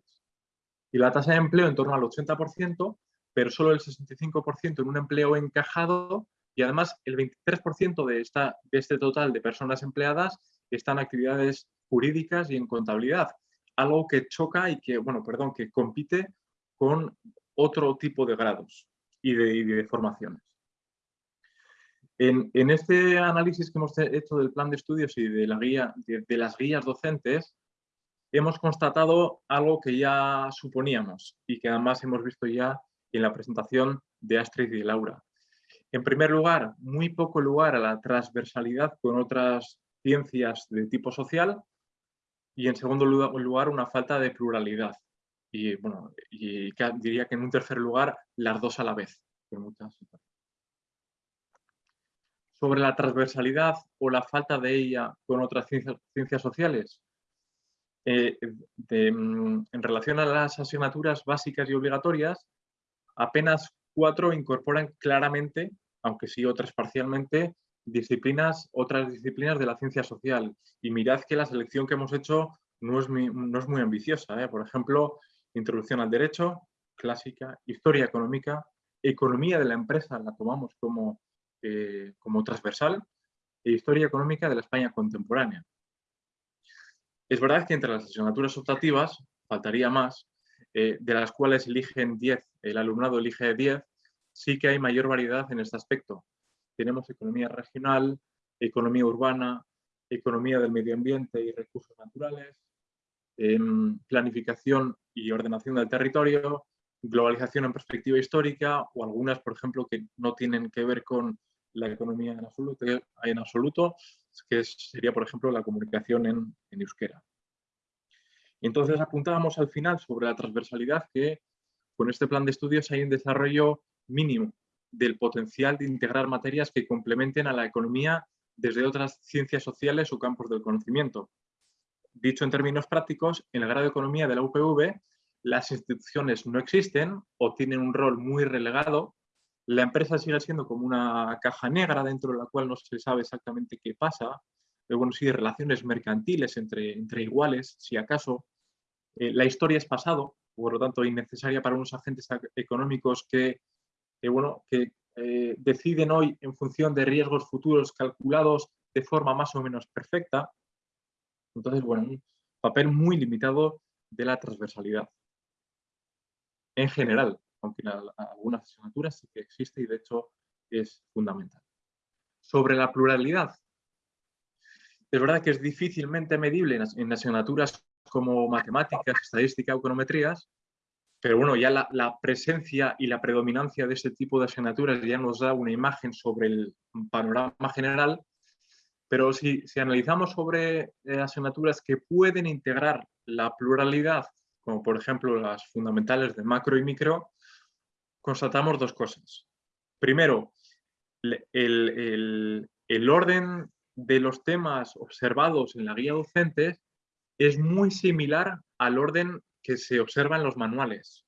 Y la tasa de empleo en torno al 80%, pero solo el 65% en un empleo encajado y además el 23% de, esta, de este total de personas empleadas están en actividades jurídicas y en contabilidad, algo que choca y que, bueno, perdón, que compite con otro tipo de grados y de, formaciones. En, este análisis que hemos hecho del plan de estudios y de, la guía, de, las guías docentes, hemos constatado algo que ya suponíamos y que además hemos visto ya en la presentación de Astrid y Laura. En primer lugar, muy poco lugar a la transversalidad con otras ciencias de tipo social y en segundo lugar una falta de pluralidad. Y, bueno, diría que en un tercer lugar las dos a la vez. Sobre la transversalidad o la falta de ella con otras ciencias, sociales, eh, mm, en relación a las asignaturas básicas y obligatorias, apenas cuatro incorporan claramente, aunque sí otras parcialmente, disciplinas, otras disciplinas de la ciencia social. Y mirad que la selección que hemos hecho no es muy, no es muy ambiciosa. ¿eh? Por ejemplo, introducción al derecho, clásica, historia económica, economía de la empresa la tomamos como, eh, como transversal e historia económica de la España contemporánea. Es verdad que entre las asignaturas optativas, faltaría más, eh, de las cuales eligen 10, el alumnado elige 10, sí que hay mayor variedad en este aspecto tenemos economía regional, economía urbana, economía del medio ambiente y recursos naturales, em, planificación y ordenación del territorio, globalización en perspectiva histórica o algunas, por ejemplo, que no tienen que ver con la economía en absoluto, en absoluto que sería, por ejemplo, la comunicación en, en euskera. Entonces apuntábamos al final sobre la transversalidad que con este plan de estudios hay un desarrollo mínimo del potencial de integrar materias que complementen a la economía desde otras ciencias sociales o campos del conocimiento. Dicho en términos prácticos, en el grado de economía de la UPV, las instituciones no existen o tienen un rol muy relegado. La empresa sigue siendo como una caja negra dentro de la cual no se sabe exactamente qué pasa. Pero bueno, sí, relaciones mercantiles entre, entre iguales, si acaso. Eh, la historia es pasado, por lo tanto, innecesaria para unos agentes económicos que bueno, que eh, deciden hoy en función de riesgos futuros calculados de forma más o menos perfecta. Entonces, bueno, un papel muy limitado de la transversalidad. En general, aunque algunas asignaturas sí que existe y de hecho es fundamental. Sobre la pluralidad. Es verdad que es difícilmente medible en asignaturas como matemáticas, estadística econometrías, pero bueno, ya la, presencia y la predominancia de este tipo de asignaturas ya nos da una imagen sobre el panorama general, pero si, analizamos sobre eh, asignaturas que pueden integrar la pluralidad, como por ejemplo las fundamentales de macro y micro, constatamos dos cosas. Primero, el, el orden de los temas observados en la guía docente es muy similar al orden que se observan los manuales.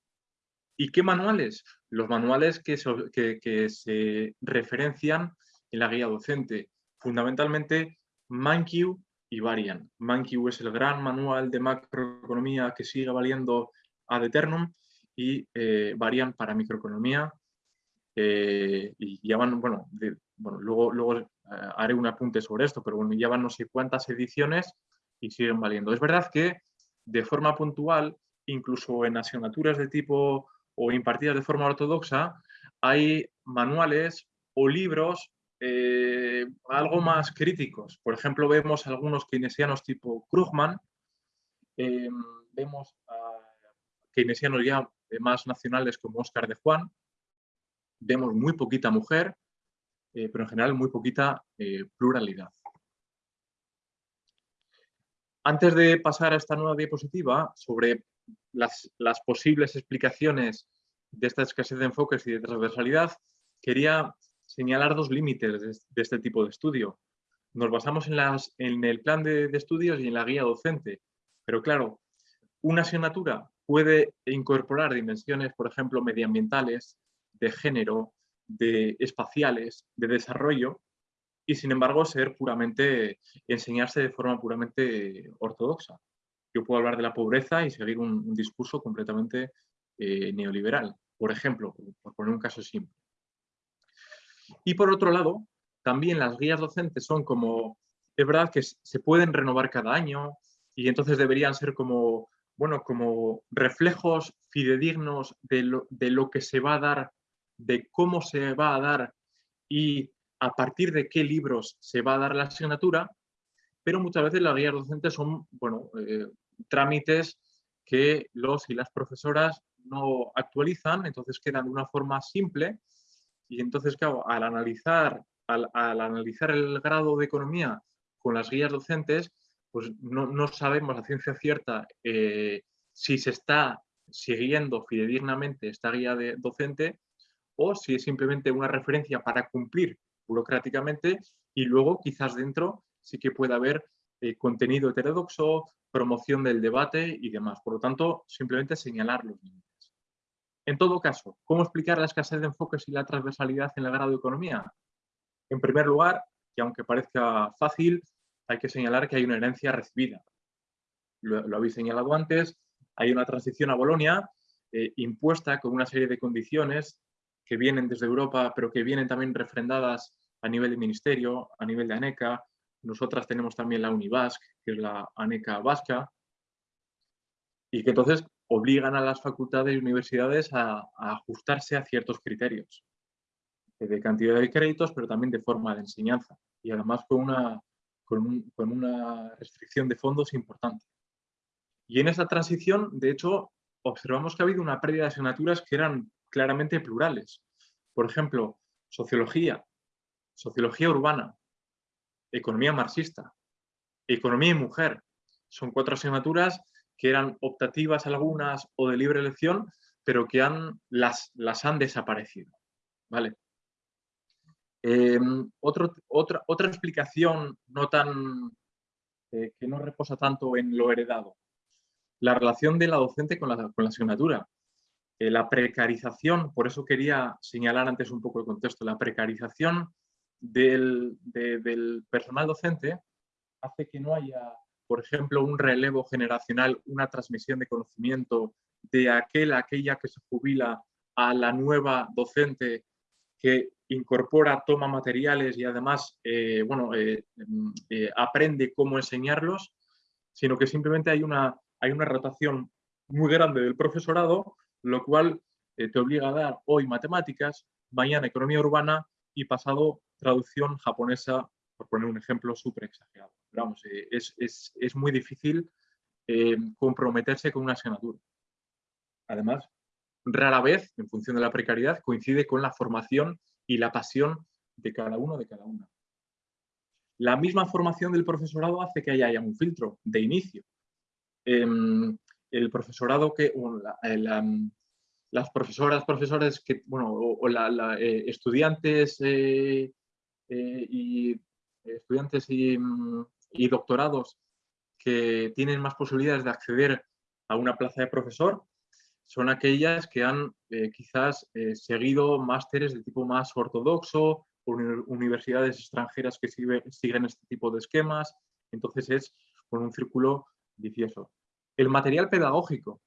¿Y qué manuales? Los manuales que se, referencian en la guía docente. Fundamentalmente, ManQ y Varian. ManQ es el gran manual de macroeconomía que sigue valiendo ad eternum y eh, Varian para microeconomía. Eh, y ya van, bueno, bueno luego, luego eh, haré un apunte sobre esto, pero bueno, ya van no sé cuántas ediciones y siguen valiendo. Es verdad que de forma puntual incluso en asignaturas de tipo o impartidas de forma ortodoxa, hay manuales o libros algo más críticos. Por ejemplo, vemos algunos keynesianos tipo Krugman, em, vemos a keynesianos ya más nacionales como Oscar de Juan, vemos muy poquita mujer, eh, pero en general muy poquita eh, pluralidad. Antes de pasar a esta nueva diapositiva sobre las, las posibles explicaciones de esta escasez de enfoques y de transversalidad, quería señalar dos límites de, este tipo de estudio. Nos basamos en, las, en el plan de, estudios y en la guía docente, pero claro, una asignatura puede incorporar dimensiones, por ejemplo, medioambientales, de género, de espaciales, de desarrollo, y sin embargo ser puramente, enseñarse de forma puramente ortodoxa. Yo puedo hablar de la pobreza y seguir un, discurso completamente eh, neoliberal, por ejemplo, por poner un caso simple. Y por otro lado, también las guías docentes son como, es verdad que se pueden renovar cada año y entonces deberían ser como, bueno, como reflejos fidedignos de lo, de lo que se va a dar, de cómo se va a dar y a partir de qué libros se va a dar la asignatura, pero muchas veces las guías docentes son, bueno, eh, trámites que los y las profesoras no actualizan, entonces quedan de una forma simple y entonces, claro, al analizar, al, analizar el grado de economía con las guías docentes, pues no, sabemos a ciencia cierta eh, si se está siguiendo fidedignamente esta guía de docente o si es simplemente una referencia para cumplir burocráticamente y luego quizás dentro sí que pueda haber eh, contenido heterodoxo, promoción del debate y demás. Por lo tanto, simplemente señalar los límites. En todo caso, ¿cómo explicar la escasez de enfoques y la transversalidad en el grado de economía? En primer lugar, que aunque parezca fácil, hay que señalar que hay una herencia recibida. Lo, habéis señalado antes, hay una transición a Bolonia eh, impuesta con una serie de condiciones que vienen desde Europa, pero que vienen también refrendadas a nivel de ministerio, a nivel de ANECA. Nosotras tenemos también la UNIVASC, que es la ANECA vasca, y que entonces obligan a las facultades y universidades a, ajustarse a ciertos criterios de cantidad de créditos, pero también de forma de enseñanza y además con una, con, una restricción de fondos importante. Y en esa transición, de hecho, observamos que ha habido una pérdida de asignaturas que eran claramente plurales. Por ejemplo, sociología, sociología urbana, economía marxista, economía y mujer. Son cuatro asignaturas que eran optativas algunas o de libre elección, pero que han, las, las han desaparecido. ¿vale? Em, otra, otra explicación no tan, eh, que no reposa tanto en lo heredado, la relación de la docente con la, con la asignatura. Eh, la precarización, por eso quería señalar antes un poco el contexto, la precarización del, del personal docente hace que no haya por ejemplo, un relevo generacional, una transmisión de conocimiento de aquel, aquella que se jubila a la nueva docente que incorpora, toma materiales y además eh, bueno, eh, mm, eh, aprende cómo enseñarlos, sino que simplemente hay una, hay una rotación muy grande del profesorado, lo cual te obliga a dar hoy matemáticas, mañana economía urbana y pasado traducción japonesa por poner un ejemplo súper exagerado. Vamos, eh, es, muy difícil comprometerse con una asignatura. Además, rara vez, en función de la precariedad, coincide con la formación y la pasión de cada uno de cada una. La misma formación del profesorado hace que haya un filtro de inicio. Em, el profesorado que, las profesoras, profesores que, bueno, o, eh, estudiantes y estudiantes mm, y, doctorados que tienen más posibilidades de acceder a una plaza de profesor son aquellas que han eh, quizás eh, seguido másteres de tipo más ortodoxo, universidades extranjeras que siguen este tipo de esquemas, entonces es con un círculo vicioso. El material pedagógico.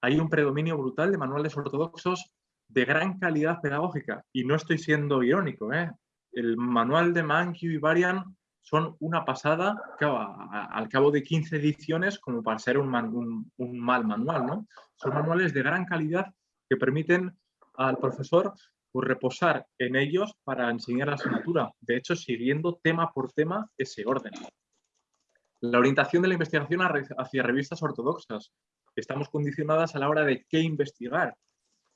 Hay un predominio brutal de manuales ortodoxos de gran calidad pedagógica y no estoy siendo irónico, ¿eh? el manual de Mankey y Varian son una pasada al cabo de 15 ediciones como para ser un, mal manual. ¿no? Son manuales de gran calidad que permiten al profesor pues reposar en ellos para enseñar la asignatura, de hecho siguiendo tema por tema ese orden. La orientación de la investigación hacia revistas ortodoxas. Estamos condicionadas a la hora de qué investigar.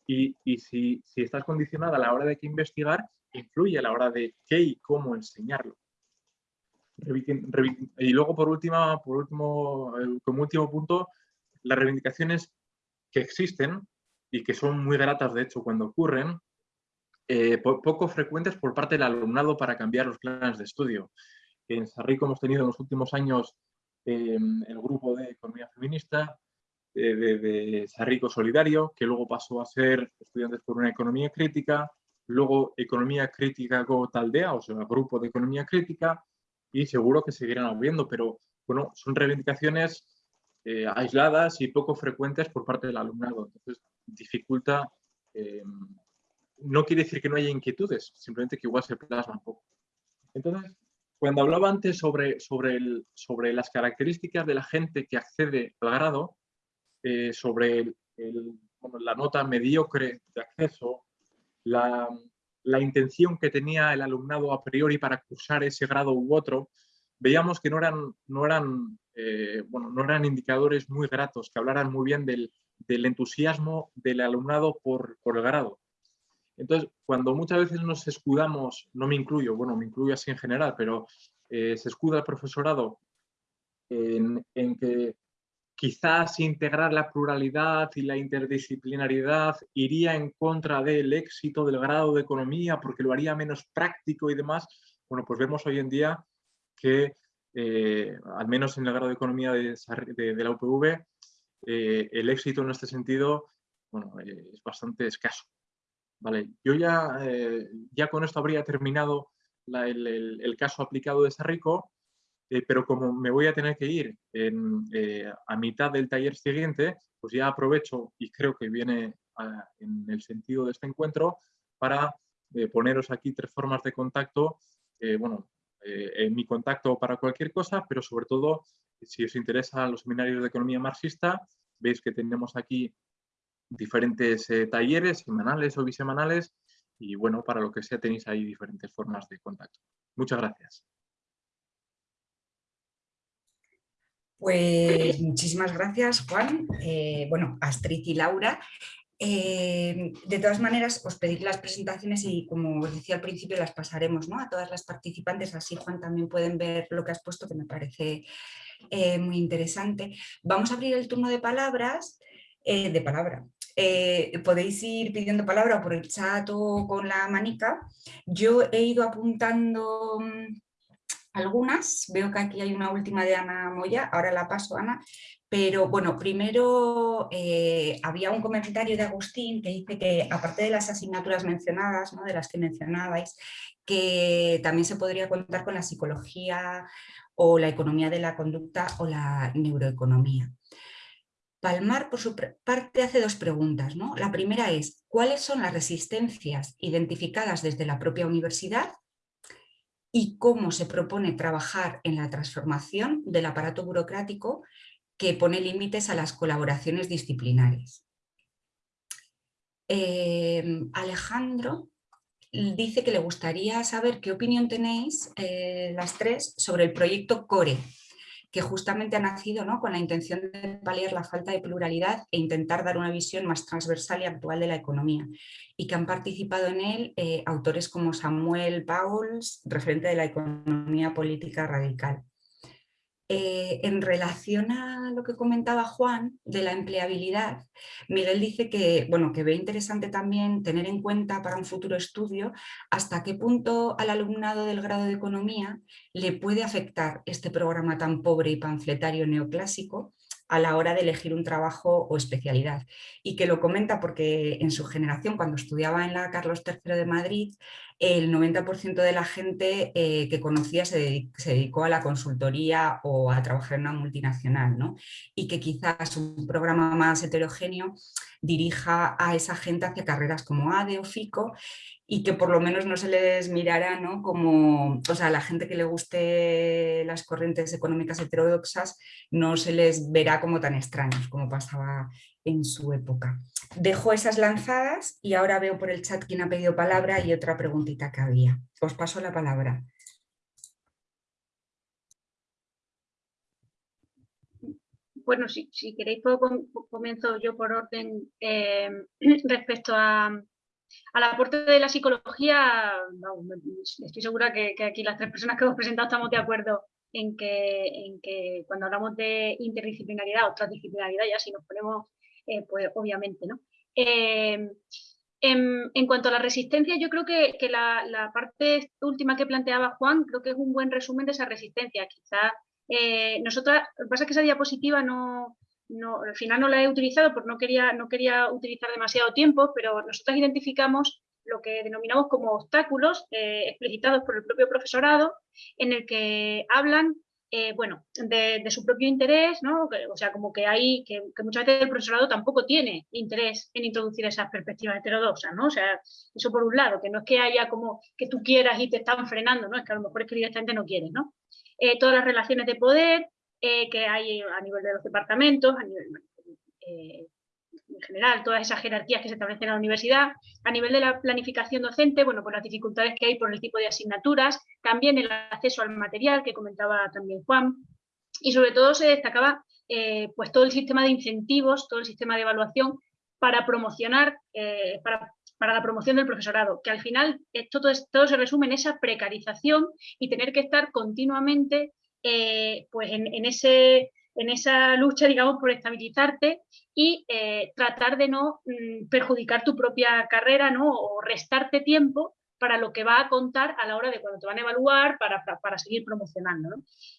Y, si, estás condicionada a la hora de qué investigar, influye a la hora de qué y cómo enseñarlo. Y luego, por, última, por último, como último punto, las reivindicaciones que existen y que son muy gratas, de hecho, cuando ocurren, eh, poco frecuentes por parte del alumnado para cambiar los planes de estudio. En Sarrico hemos tenido en los últimos años em, el grupo de economía feminista, de, de, Sarrico Solidario, que luego pasó a ser estudiantes por una economía crítica, luego economía crítica como Taldea, o sea, grupo de economía crítica, y seguro que seguirán habiendo, pero bueno, son reivindicaciones eh, aisladas y poco frecuentes por parte del alumnado. Entonces, dificulta em, no quiere decir que no haya inquietudes, simplemente que igual se plasma un poco. Entonces, cuando hablaba antes sobre, sobre, el, sobre las características de la gente que accede al grado, eh, sobre la nota mediocre de acceso, la, la, intención que tenía el alumnado a priori para cursar ese grado u otro, veíamos que no eran, no eran, eh, bueno, no eran indicadores muy gratos, que hablaran muy bien del, del entusiasmo del alumnado por, por el grado. Entonces, cuando muchas veces nos escudamos, no me incluyo, bueno, me incluyo así en general, pero eh, se escuda el profesorado en, que quizás integrar la pluralidad y la interdisciplinariedad iría en contra del éxito del grado de economía porque lo haría menos práctico y demás, bueno, pues vemos hoy en día que, eh, al menos en el grado de economía de, la UPV, eh, el éxito en este sentido bueno, es bastante escaso. Vale, yo ya, eh, ya con esto habría terminado el, caso aplicado de Sarrico, eh, pero como me voy a tener que ir eh, a mitad del taller siguiente, pues ya aprovecho y creo que viene en el sentido de este encuentro para poneros aquí tres formas de contacto, bueno, en mi contacto para cualquier cosa, pero sobre todo si os interesan los seminarios de economía marxista, veis que tenemos aquí diferentes eh, talleres semanales o bisemanales y bueno, para lo que sea tenéis ahí diferentes formas de contacto. Muchas gracias. Pues muchísimas gracias, Juan. Eh, bueno, Astrid y Laura. Eh, de todas maneras, os pedir las presentaciones y como os decía al principio, las pasaremos ¿no? a todas las participantes, así Juan también pueden ver lo que has puesto, que me parece muy interesante. Vamos a abrir el turno de palabras, de palabra, eh, podéis ir pidiendo palabra por el chat o con la manica. Yo he ido apuntando mm, algunas, veo que aquí hay una última de Ana Moya, ahora la paso Ana, pero bueno, primero eh, había un comentario de Agustín que dice que aparte de las asignaturas mencionadas, ¿no? de las que mencionabais, que también se podría contar con la psicología o la economía de la conducta o la neuroeconomía. Palmar, por su parte, hace dos preguntas. ¿no? La primera es, ¿cuáles son las resistencias identificadas desde la propia universidad? Y cómo se propone trabajar en la transformación del aparato burocrático que pone límites a las colaboraciones disciplinares. Em, Alejandro dice que le gustaría saber qué opinión tenéis eh, las tres sobre el proyecto CORE, que justamente ha nacido ¿no? con la intención de paliar la falta de pluralidad e intentar dar una visión más transversal y actual de la economía y que han participado en él eh, autores como Samuel Bowles, referente de la economía política radical. Eh, en relación a lo que comentaba Juan de la empleabilidad, Miguel dice que, bueno, que ve interesante también tener en cuenta para un futuro estudio hasta qué punto al alumnado del grado de economía le puede afectar este programa tan pobre y panfletario neoclásico a la hora de elegir un trabajo o especialidad. Y que lo comenta porque en su generación, cuando estudiaba en la Carlos III de Madrid, el 90% de la gente eh, que conocía se, dedicó a la consultoría o a trabajar en una multinacional, ¿no? y que quizás un programa más heterogéneo dirija a esa gente hacia carreras como ADE o FICO y que por lo menos no se les mirara ¿no? como, o sea, a la gente que le guste las corrientes económicas heterodoxas no se les verá como tan extraños como pasaba en su época. Dejo esas lanzadas y ahora veo por el chat quién ha pedido palabra y otra preguntita que había. Os paso la palabra. Bueno, si, queréis, puedo, comienzo yo por orden eh, respecto a, al aporte de la psicología. estoy segura que, aquí las tres personas que hemos presentado estamos de acuerdo en que, en que cuando hablamos de interdisciplinaridad o transdisciplinaridad, ya si nos ponemos, eh, pues obviamente, ¿no? Eh, en, cuanto a la resistencia, yo creo que, la, la, parte última que planteaba Juan, creo que es un buen resumen de esa resistencia. Quizás eh, nosotras, lo que pasa es que esa diapositiva no, no, al final no la he utilizado porque no quería, no quería utilizar demasiado tiempo, pero nosotros identificamos lo que denominamos como obstáculos eh, explicitados por el propio profesorado, en el que hablan eh, bueno, de, su propio interés, ¿no? o sea, como que hay, que, muchas veces el profesorado tampoco tiene interés en introducir esas perspectivas heterodoxas, ¿no? O sea, eso por un lado, que no es que haya como que tú quieras y te están frenando, ¿no? Es que a lo mejor es que directamente no quieres, ¿no? Eh, todas las relaciones de poder eh, que hay a nivel de los departamentos, a nivel en general, todas esas jerarquías que se establecen en la universidad, a nivel de la planificación docente, bueno, por las dificultades que hay por el tipo de asignaturas, también el acceso al material que comentaba también Juan, y sobre todo se destacaba pues todo el sistema de incentivos, todo el sistema de evaluación para promocionar, para para la promoción del profesorado, que al final esto, todo, se resume en esa precarización y tener que estar continuamente eh, pues en, ese, en esa lucha, digamos, por estabilizarte y eh, tratar de no mm, perjudicar tu propia carrera ¿no? o restarte tiempo para lo que va a contar a la hora de cuando te van a evaluar para, para, seguir promocionando.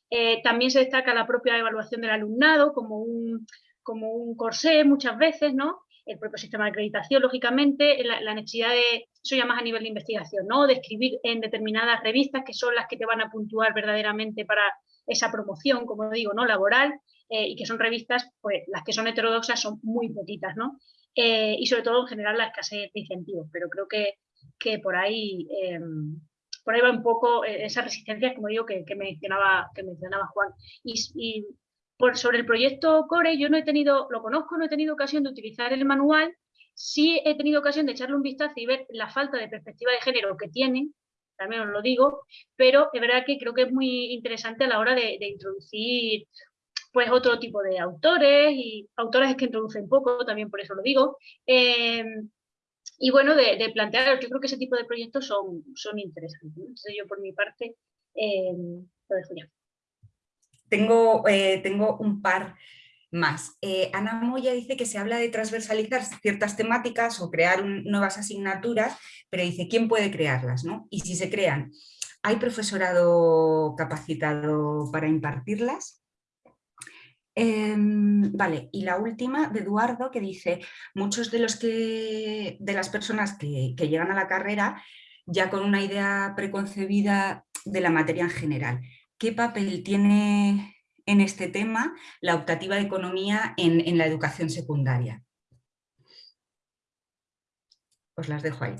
Eh, también se destaca la propia evaluación del alumnado como un, como un corsé muchas veces, ¿no? el propio sistema de acreditación, lógicamente, la, necesidad de, eso ya más a nivel de investigación, ¿no? de escribir en determinadas revistas que son las que te van a puntuar verdaderamente para esa promoción, como digo, ¿no? laboral, eh, y que son revistas, pues las que son heterodoxas son muy poquitas, ¿no? Eh, y sobre todo en general la escasez de incentivos, pero creo que, que por ahí em, por ahí va un poco eh, esa resistencia, como digo, que, mencionaba, que mencionaba Juan. y sobre el proyecto Core yo no he tenido, lo conozco, no he tenido ocasión de utilizar el manual, sí he tenido ocasión de echarle un vistazo y ver la falta de perspectiva de género que tiene, también os lo digo, pero es verdad que creo que es muy interesante a la hora de, introducir pues otro tipo de autores y autores que introducen poco, también por eso lo digo. Eh, y bueno, de, plantear, yo creo que ese tipo de proyectos son, son interesantes. Entonces yo por mi parte eh, lo dejo ya. Tengo, eh, tengo un par más. Eh, Ana Moya dice que se habla de transversalizar ciertas temáticas o crear nuevas asignaturas, pero dice, ¿quién puede crearlas? No? Y si se crean, ¿hay profesorado capacitado para impartirlas? Em, vale, y la última de Eduardo que dice, muchos de, los que, de las personas que, que llegan a la carrera ya con una idea preconcebida de la materia en general ¿qué papel tiene en este tema la optativa de economía en, la educación secundaria? Os las dejo ahí.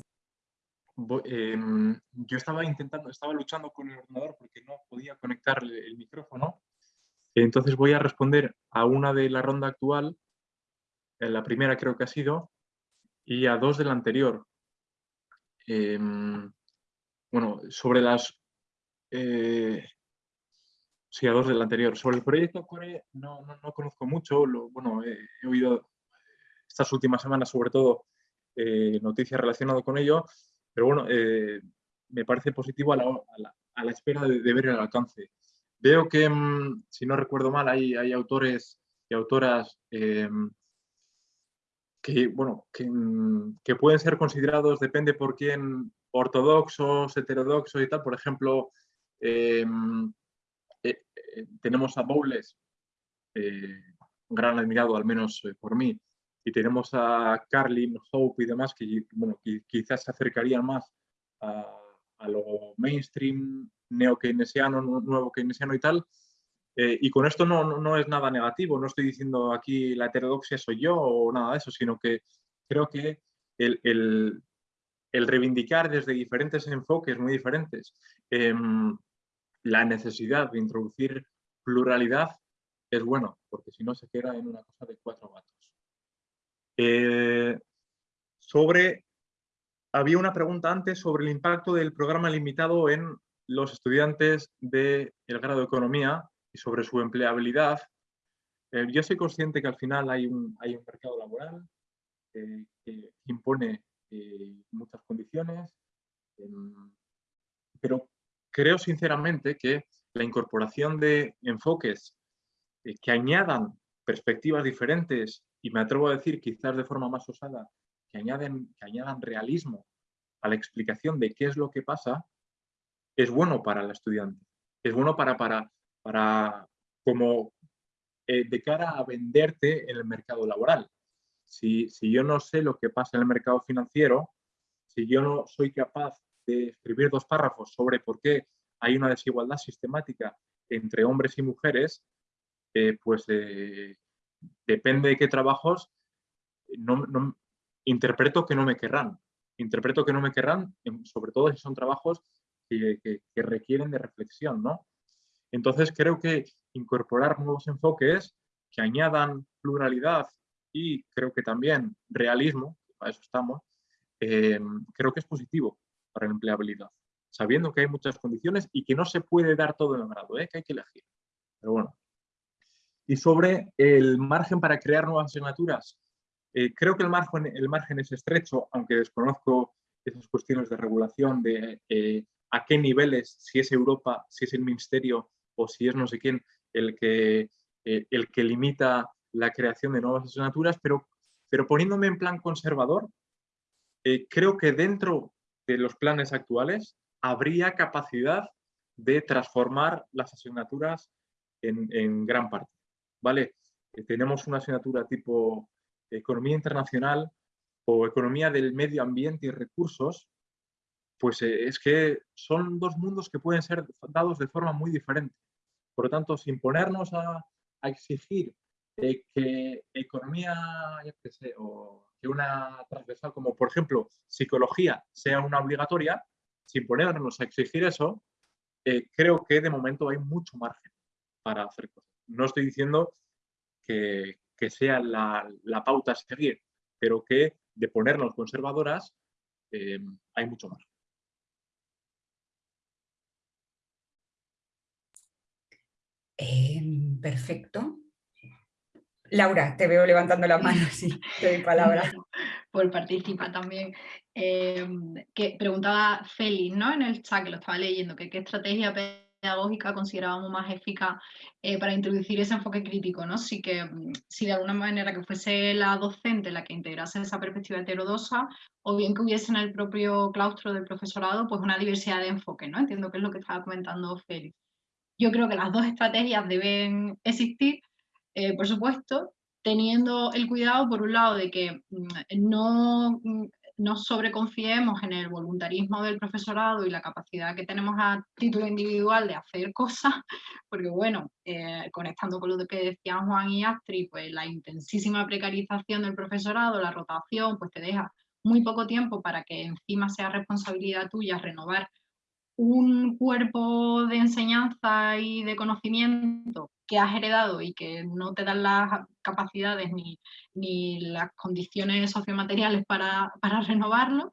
Em, yo estaba intentando, estaba luchando con el ordenador porque no podía conectar el, micrófono. Entonces voy a responder a una de la ronda actual, la primera creo que ha sido, y a dos de la anterior. Em, bueno, sobre las eh, Sí, a dos del anterior. Sobre el proyecto Core no, no, conozco mucho. Lo, bueno, he, oído estas últimas semanas sobre todo eh, noticias relacionadas con ello, pero bueno, eh, me parece positivo a la, a la, espera de, ver el alcance. Veo que, mm, si no recuerdo mal, hay, hay autores y autoras em, que, bueno, que, mm, que, pueden ser considerados, depende por quién, ortodoxos, heterodoxos y tal. Por ejemplo, em, eh, eh, tenemos a Bowles, eh, gran admirado al menos por mí, y tenemos a Carlin, Hope y demás que, bueno, quizás se acercarían más a, lo mainstream neo-keynesiano, nuevo keynesiano y tal. y con esto no, no, es nada negativo, no estoy diciendo aquí la heterodoxia soy yo o nada de eso, sino que creo que el, el, el reivindicar desde diferentes enfoques muy diferentes em, la necesidad de introducir pluralidad es bueno, porque si no se queda en una cosa de cuatro gatos. Eh, sobre... Había una pregunta antes sobre el impacto del programa limitado en los estudiantes del grado de Economía y sobre su empleabilidad. Eh, yo soy consciente que al final hay un, hay un mercado laboral que impone eh, muchas condiciones, em, pero creo sinceramente que la incorporación de enfoques eh, que añadan perspectivas diferentes y me atrevo a decir quizás de forma más osada, que, añaden, que añadan realismo a la explicación de qué es lo que pasa, es bueno para el estudiante. Es bueno para, para, para como eh, de cara a venderte en el mercado laboral. Si, si yo no sé lo que pasa en el mercado financiero, si yo no soy capaz de escribir dos párrafos sobre por qué hay una desigualdad sistemática entre hombres y mujeres, eh, pues eh, depende de qué trabajos, no, interpreto que no me querrán. Interpreto que no me querrán, sobre todo si son trabajos que, requieren de reflexión, ¿no? Entonces creo que incorporar nuevos enfoques que añadan pluralidad y creo que también realismo, para eso estamos, eh, creo que es positivo para la empleabilidad, sabiendo que hay muchas condiciones y que no se puede dar todo en el grado, ¿eh? que hay que elegir. Pero bueno, y sobre el margen para crear nuevas asignaturas. Eh, creo que el margen, es estrecho, aunque desconozco esas cuestiones de regulación de eh, a qué niveles, si es Europa, si es el Ministerio o si es no sé quién el que, el que limita la creación de nuevas asignaturas, pero, pero poniéndome en plan conservador, creo que dentro de los planes actuales habría capacidad de transformar las asignaturas en gran parte. ¿vale? Eh, tenemos una asignatura tipo Economía Internacional o Economía del Medio Ambiente y Recursos, pues eh, es que son dos mundos que pueden ser dados de forma muy diferente. Por lo tanto, sin ponernos a, exigir eh, que economía, o que una transversal como, por ejemplo, psicología sea una obligatoria, sin ponernos a exigir eso, creo que de momento hay mucho margen para hacer cosas no estoy diciendo que, sea la, pauta a seguir, pero que de ponernos conservadoras eh, hay mucho más. Em, perfecto. Laura, te veo levantando la mano, sí, te doy palabra. Por participar también. Em, que preguntaba Félix, ¿no? En el chat que lo estaba leyendo, que qué estrategia pedagógica considerábamos más eficaz eh, para introducir ese enfoque crítico, ¿no? Si, que, mm, si de alguna manera que fuese la docente la que integrase esa perspectiva heterodosa, o bien que hubiese en el propio claustro del profesorado pues una diversidad de enfoque, ¿no? Entiendo que es lo que estaba comentando Félix. Yo creo que las dos estrategias deben existir, eh, por supuesto, teniendo el cuidado, por un lado, de que mm, no mm, no sobreconfiemos en el voluntarismo del profesorado y la capacidad que tenemos a título individual de hacer cosas, porque bueno, eh, conectando con lo que decían Juan y Astrid, pues la intensísima precarización del profesorado, la rotación, pues te deja muy poco tiempo para que encima sea responsabilidad tuya renovar un cuerpo de enseñanza y de conocimiento que has heredado y que no te dan las capacidades ni, ni las condiciones sociomateriales para, para, renovarlo,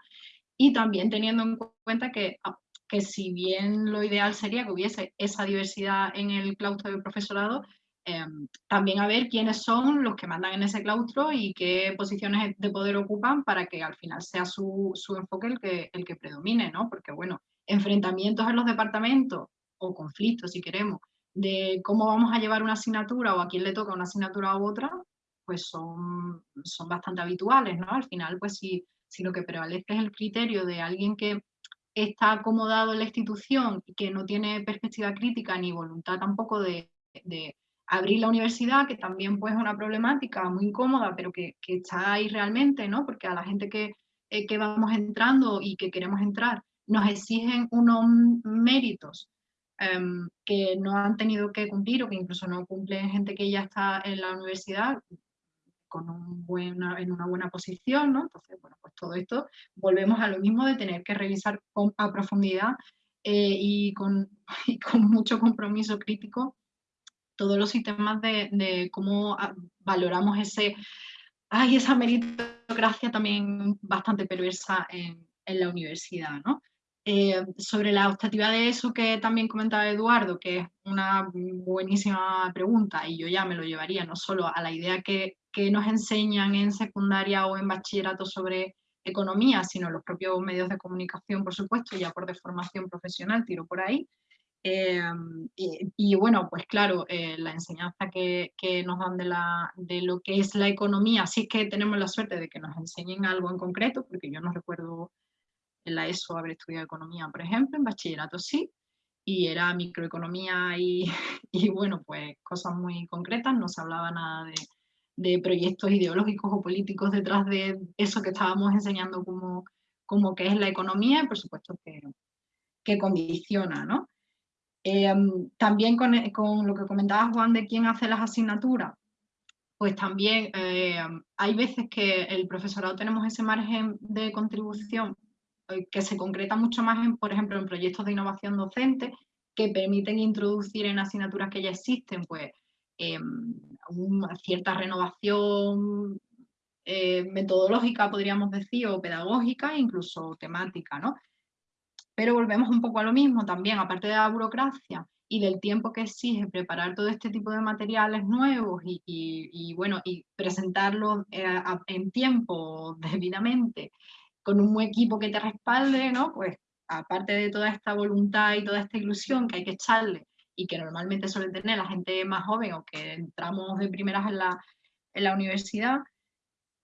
y también teniendo en cuenta que, ah, que si bien lo ideal sería que hubiese esa diversidad en el claustro del profesorado, em, también a ver quiénes son los que mandan en ese claustro y qué posiciones de poder ocupan para que al final sea su, su enfoque el que, el que predomine, ¿no? Porque bueno, enfrentamientos en los departamentos o conflictos, si queremos, de cómo vamos a llevar una asignatura o a quién le toca una asignatura u otra, pues son, son bastante habituales, ¿no? Al final, pues si, si lo que prevalece es el criterio de alguien que está acomodado en la institución y que no tiene perspectiva crítica ni voluntad tampoco de, abrir la universidad, que también pues es una problemática muy incómoda, pero que, que, está ahí realmente, ¿no? Porque a la gente que, eh, que vamos entrando y que queremos entrar, nos exigen unos méritos em, que no han tenido que cumplir o que incluso no cumplen gente que ya está en la universidad con un buena, en una buena posición, ¿no? Entonces, bueno, pues todo esto volvemos a lo mismo de tener que revisar con, a profundidad eh, y, con, con, mucho compromiso crítico todos los sistemas de, de cómo valoramos ese hay esa meritocracia también bastante perversa en, en la universidad, ¿no? Eh, sobre la optativa de eso que también comentaba Eduardo, que es una buenísima pregunta y yo ya me lo llevaría no solo a la idea que, que nos enseñan en secundaria o en bachillerato sobre economía, sino los propios medios de comunicación, por supuesto, ya por deformación profesional, tiro por ahí. Eh, y, bueno, pues claro, eh, la enseñanza que, que, nos dan de, la, de lo que es la economía, sí que tenemos la suerte de que nos enseñen algo en concreto, porque yo no recuerdo en la ESO haber estudiado economía, por ejemplo, en bachillerato sí, y era microeconomía y, y bueno, pues cosas muy concretas, no se hablaba nada de, de, proyectos ideológicos o políticos detrás de eso que estábamos enseñando como, como que es la economía y por supuesto que, que condiciona, ¿no? Em, también con, con, lo que comentaba Juan de quién hace las asignaturas, pues también eh, hay veces que el profesorado tenemos ese margen de contribución que se concreta mucho más, en, por ejemplo, en proyectos de innovación docente que permiten introducir en asignaturas que ya existen, pues, em, una cierta renovación eh, metodológica, podríamos decir, o pedagógica, incluso temática, ¿no? Pero volvemos un poco a lo mismo también, aparte de la burocracia y del tiempo que exige preparar todo este tipo de materiales nuevos y, y, bueno, y presentarlos eh, en tiempo debidamente con un equipo que te respalde, ¿no? Pues aparte de toda esta voluntad y toda esta ilusión que hay que echarle y que normalmente suele tener la gente más joven o que entramos de primeras en la, en la universidad,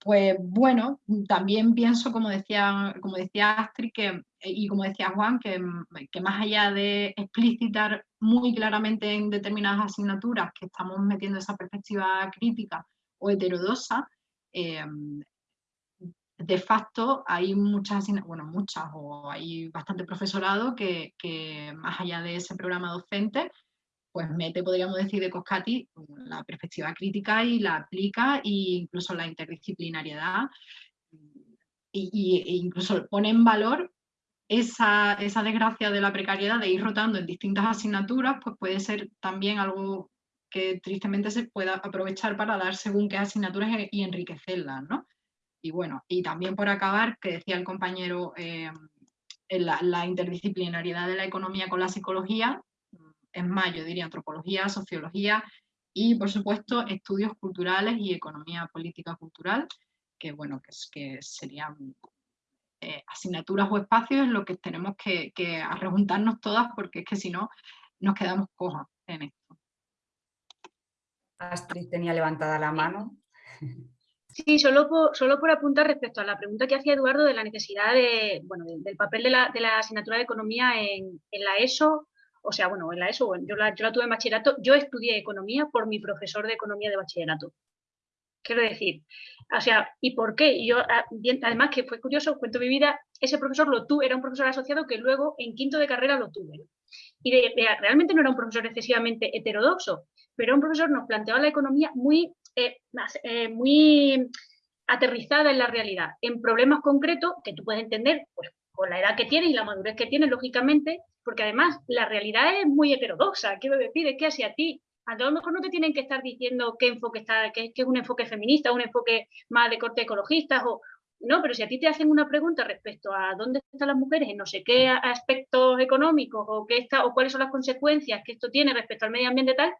pues bueno, también pienso, como decía, como decía Astrid, que, y como decía Juan, que, que, más allá de explicitar muy claramente en determinadas asignaturas que estamos metiendo esa perspectiva crítica o heterodosa, eh, de facto hay muchas, bueno, muchas o hay bastante profesorado que, más allá de ese programa docente, pues mete, podríamos decir, de Coscati la perspectiva crítica y la aplica e incluso la interdisciplinariedad y, e incluso pone en valor esa, esa desgracia de la precariedad de ir rotando en distintas asignaturas, pues puede ser también algo que tristemente se pueda aprovechar para dar según qué asignaturas y enriquecerlas, ¿no? Y bueno, y también por acabar, que decía el compañero, eh, la, interdisciplinariedad de la economía con la psicología, es más, yo diría antropología, sociología y por supuesto estudios culturales y economía política cultural, que bueno, que, que serían eh, asignaturas o espacios en los que tenemos que, que todas porque es que si no nos quedamos cojas en esto. Astrid tenía levantada la mano. Sí, solo por, solo por apuntar respecto a la pregunta que hacía Eduardo de la necesidad de, bueno, del papel de la, de la, asignatura de economía en, en, la ESO, o sea, bueno, en la ESO, yo, la, yo la tuve en bachillerato, yo estudié economía por mi profesor de economía de bachillerato. Quiero decir, o sea, ¿y por qué? Yo, ah, además que fue curioso, cuento mi vida, ese profesor lo tuve, era un profesor asociado que luego en quinto de carrera lo tuve. Y realmente no era un profesor excesivamente heterodoxo, pero un profesor, nos planteaba la economía muy eh, eh, muy aterrizada en la realidad, en problemas concretos que tú puedes entender pues, con la edad que tienes y la madurez que tienes, lógicamente, porque además la realidad es muy heterodoxa, quiero decir, es que hacia ti, a lo mejor no te tienen que estar diciendo qué enfoque está, que, es un enfoque feminista, un enfoque más de corte ecologista, o, no, pero si a ti te hacen una pregunta respecto a dónde están las mujeres en no sé qué aspectos económicos o, qué está, o cuáles son las consecuencias que esto tiene respecto al medio ambiente tal,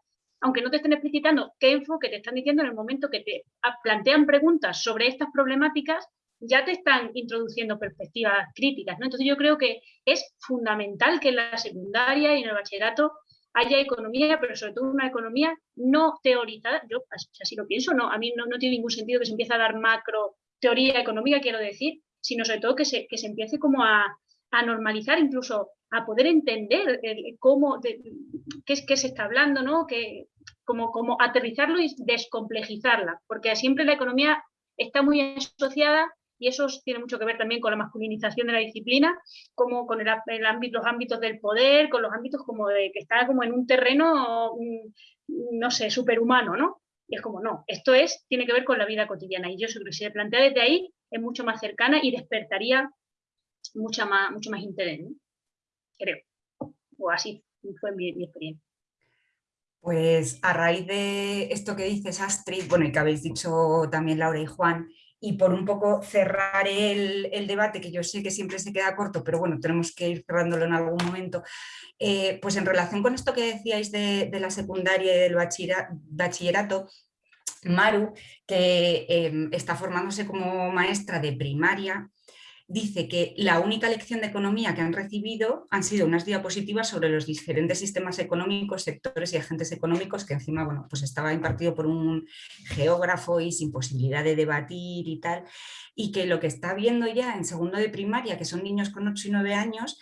aunque no te estén explicitando qué enfoque te están diciendo en el momento que te plantean preguntas sobre estas problemáticas, ya te están introduciendo perspectivas críticas. ¿no? Entonces yo creo que es fundamental que en la secundaria y en el bachillerato haya economía, pero sobre todo una economía no teorizada. Yo así lo pienso, no, a mí no, tiene ningún sentido que se empiece a dar macro teoría económica, quiero decir, sino sobre todo que se, que se empiece como a, a normalizar incluso a poder entender cómo, qué, qué se está hablando, ¿no? Que, como, como aterrizarlo y descomplejizarla, porque siempre la economía está muy asociada y eso tiene mucho que ver también con la masculinización de la disciplina, como con el, ámbito, los ámbitos del poder, con los ámbitos como de que está como en un terreno, no sé, superhumano, ¿no? Y es como, no, esto es, tiene que ver con la vida cotidiana. Y yo creo que si se plantea desde ahí, es mucho más cercana y despertaría mucha más, mucho más interés, creo. O así fue mi experiencia. Pues a raíz de esto que dices Astrid, bueno y que habéis dicho también Laura y Juan, y por un poco cerrar el, debate, que yo sé que siempre se queda corto, pero bueno, tenemos que ir cerrándolo en algún momento, eh, pues en relación con esto que decíais de, la secundaria y del bachillerato, Maru, que em, está formándose como maestra de primaria, dice que la única lección de economía que han recibido han sido unas diapositivas sobre los diferentes sistemas económicos, sectores y agentes económicos que encima bueno, pues estaba impartido por un geógrafo y sin posibilidad de debatir y tal, y que lo que está viendo ya en segundo de primaria, que son niños con 8 y 9 años,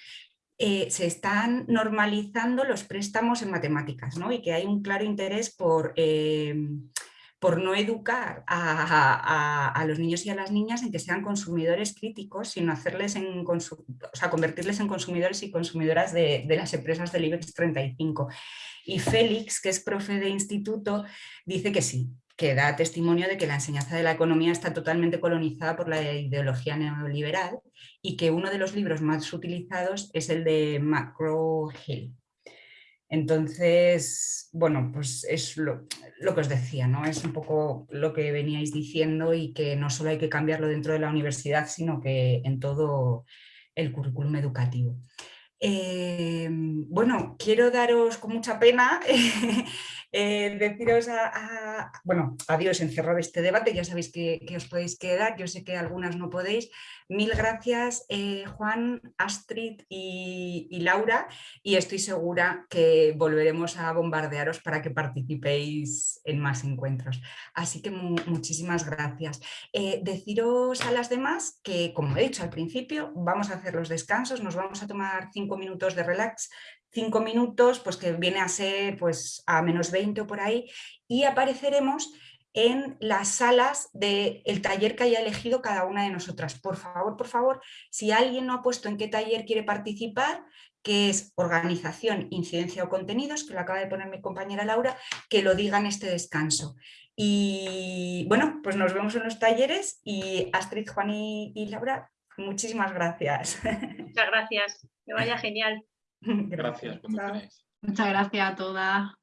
eh, se están normalizando los préstamos en matemáticas ¿no? y que hay un claro interés por... Eh, por no educar a, los niños y a las niñas en que sean consumidores críticos, sino hacerles convertirles en consumidores y consumidoras de, las empresas del IBEX 35. Y Félix, que es profe de instituto, dice que sí, que da testimonio de que la enseñanza de la economía está totalmente colonizada por la ideología neoliberal y que uno de los libros más utilizados es el de McGraw-Hill. Entonces, bueno, pues es lo, que os decía, ¿no? Es un poco lo que veníais diciendo y que no solo hay que cambiarlo dentro de la universidad, sino que en todo el currículum educativo. Eh, bueno, quiero daros con mucha pena eh, deciros a, bueno, adiós, encerrar este debate, ya sabéis que, que, os podéis quedar, yo sé que algunas no podéis, Mil gracias eh, Juan, Astrid y, Laura y estoy segura que volveremos a bombardearos para que participéis en más encuentros. Así que muchísimas gracias. Eh, deciros a las demás que, como he dicho al principio, vamos a hacer los descansos, nos vamos a tomar cinco minutos de relax cinco minutos, pues que viene a ser pues a menos 20 o por ahí, y apareceremos en las salas del taller que haya elegido cada una de nosotras. Por favor, por favor, si alguien no ha puesto en qué taller quiere participar, que es organización, incidencia o contenidos, que lo acaba de poner mi compañera Laura, que lo diga en este descanso. Y bueno, pues nos vemos en los talleres y Astrid, Juan y, Laura, muchísimas gracias. Muchas gracias, que vaya genial. Gracias. Muchas gracias a todas.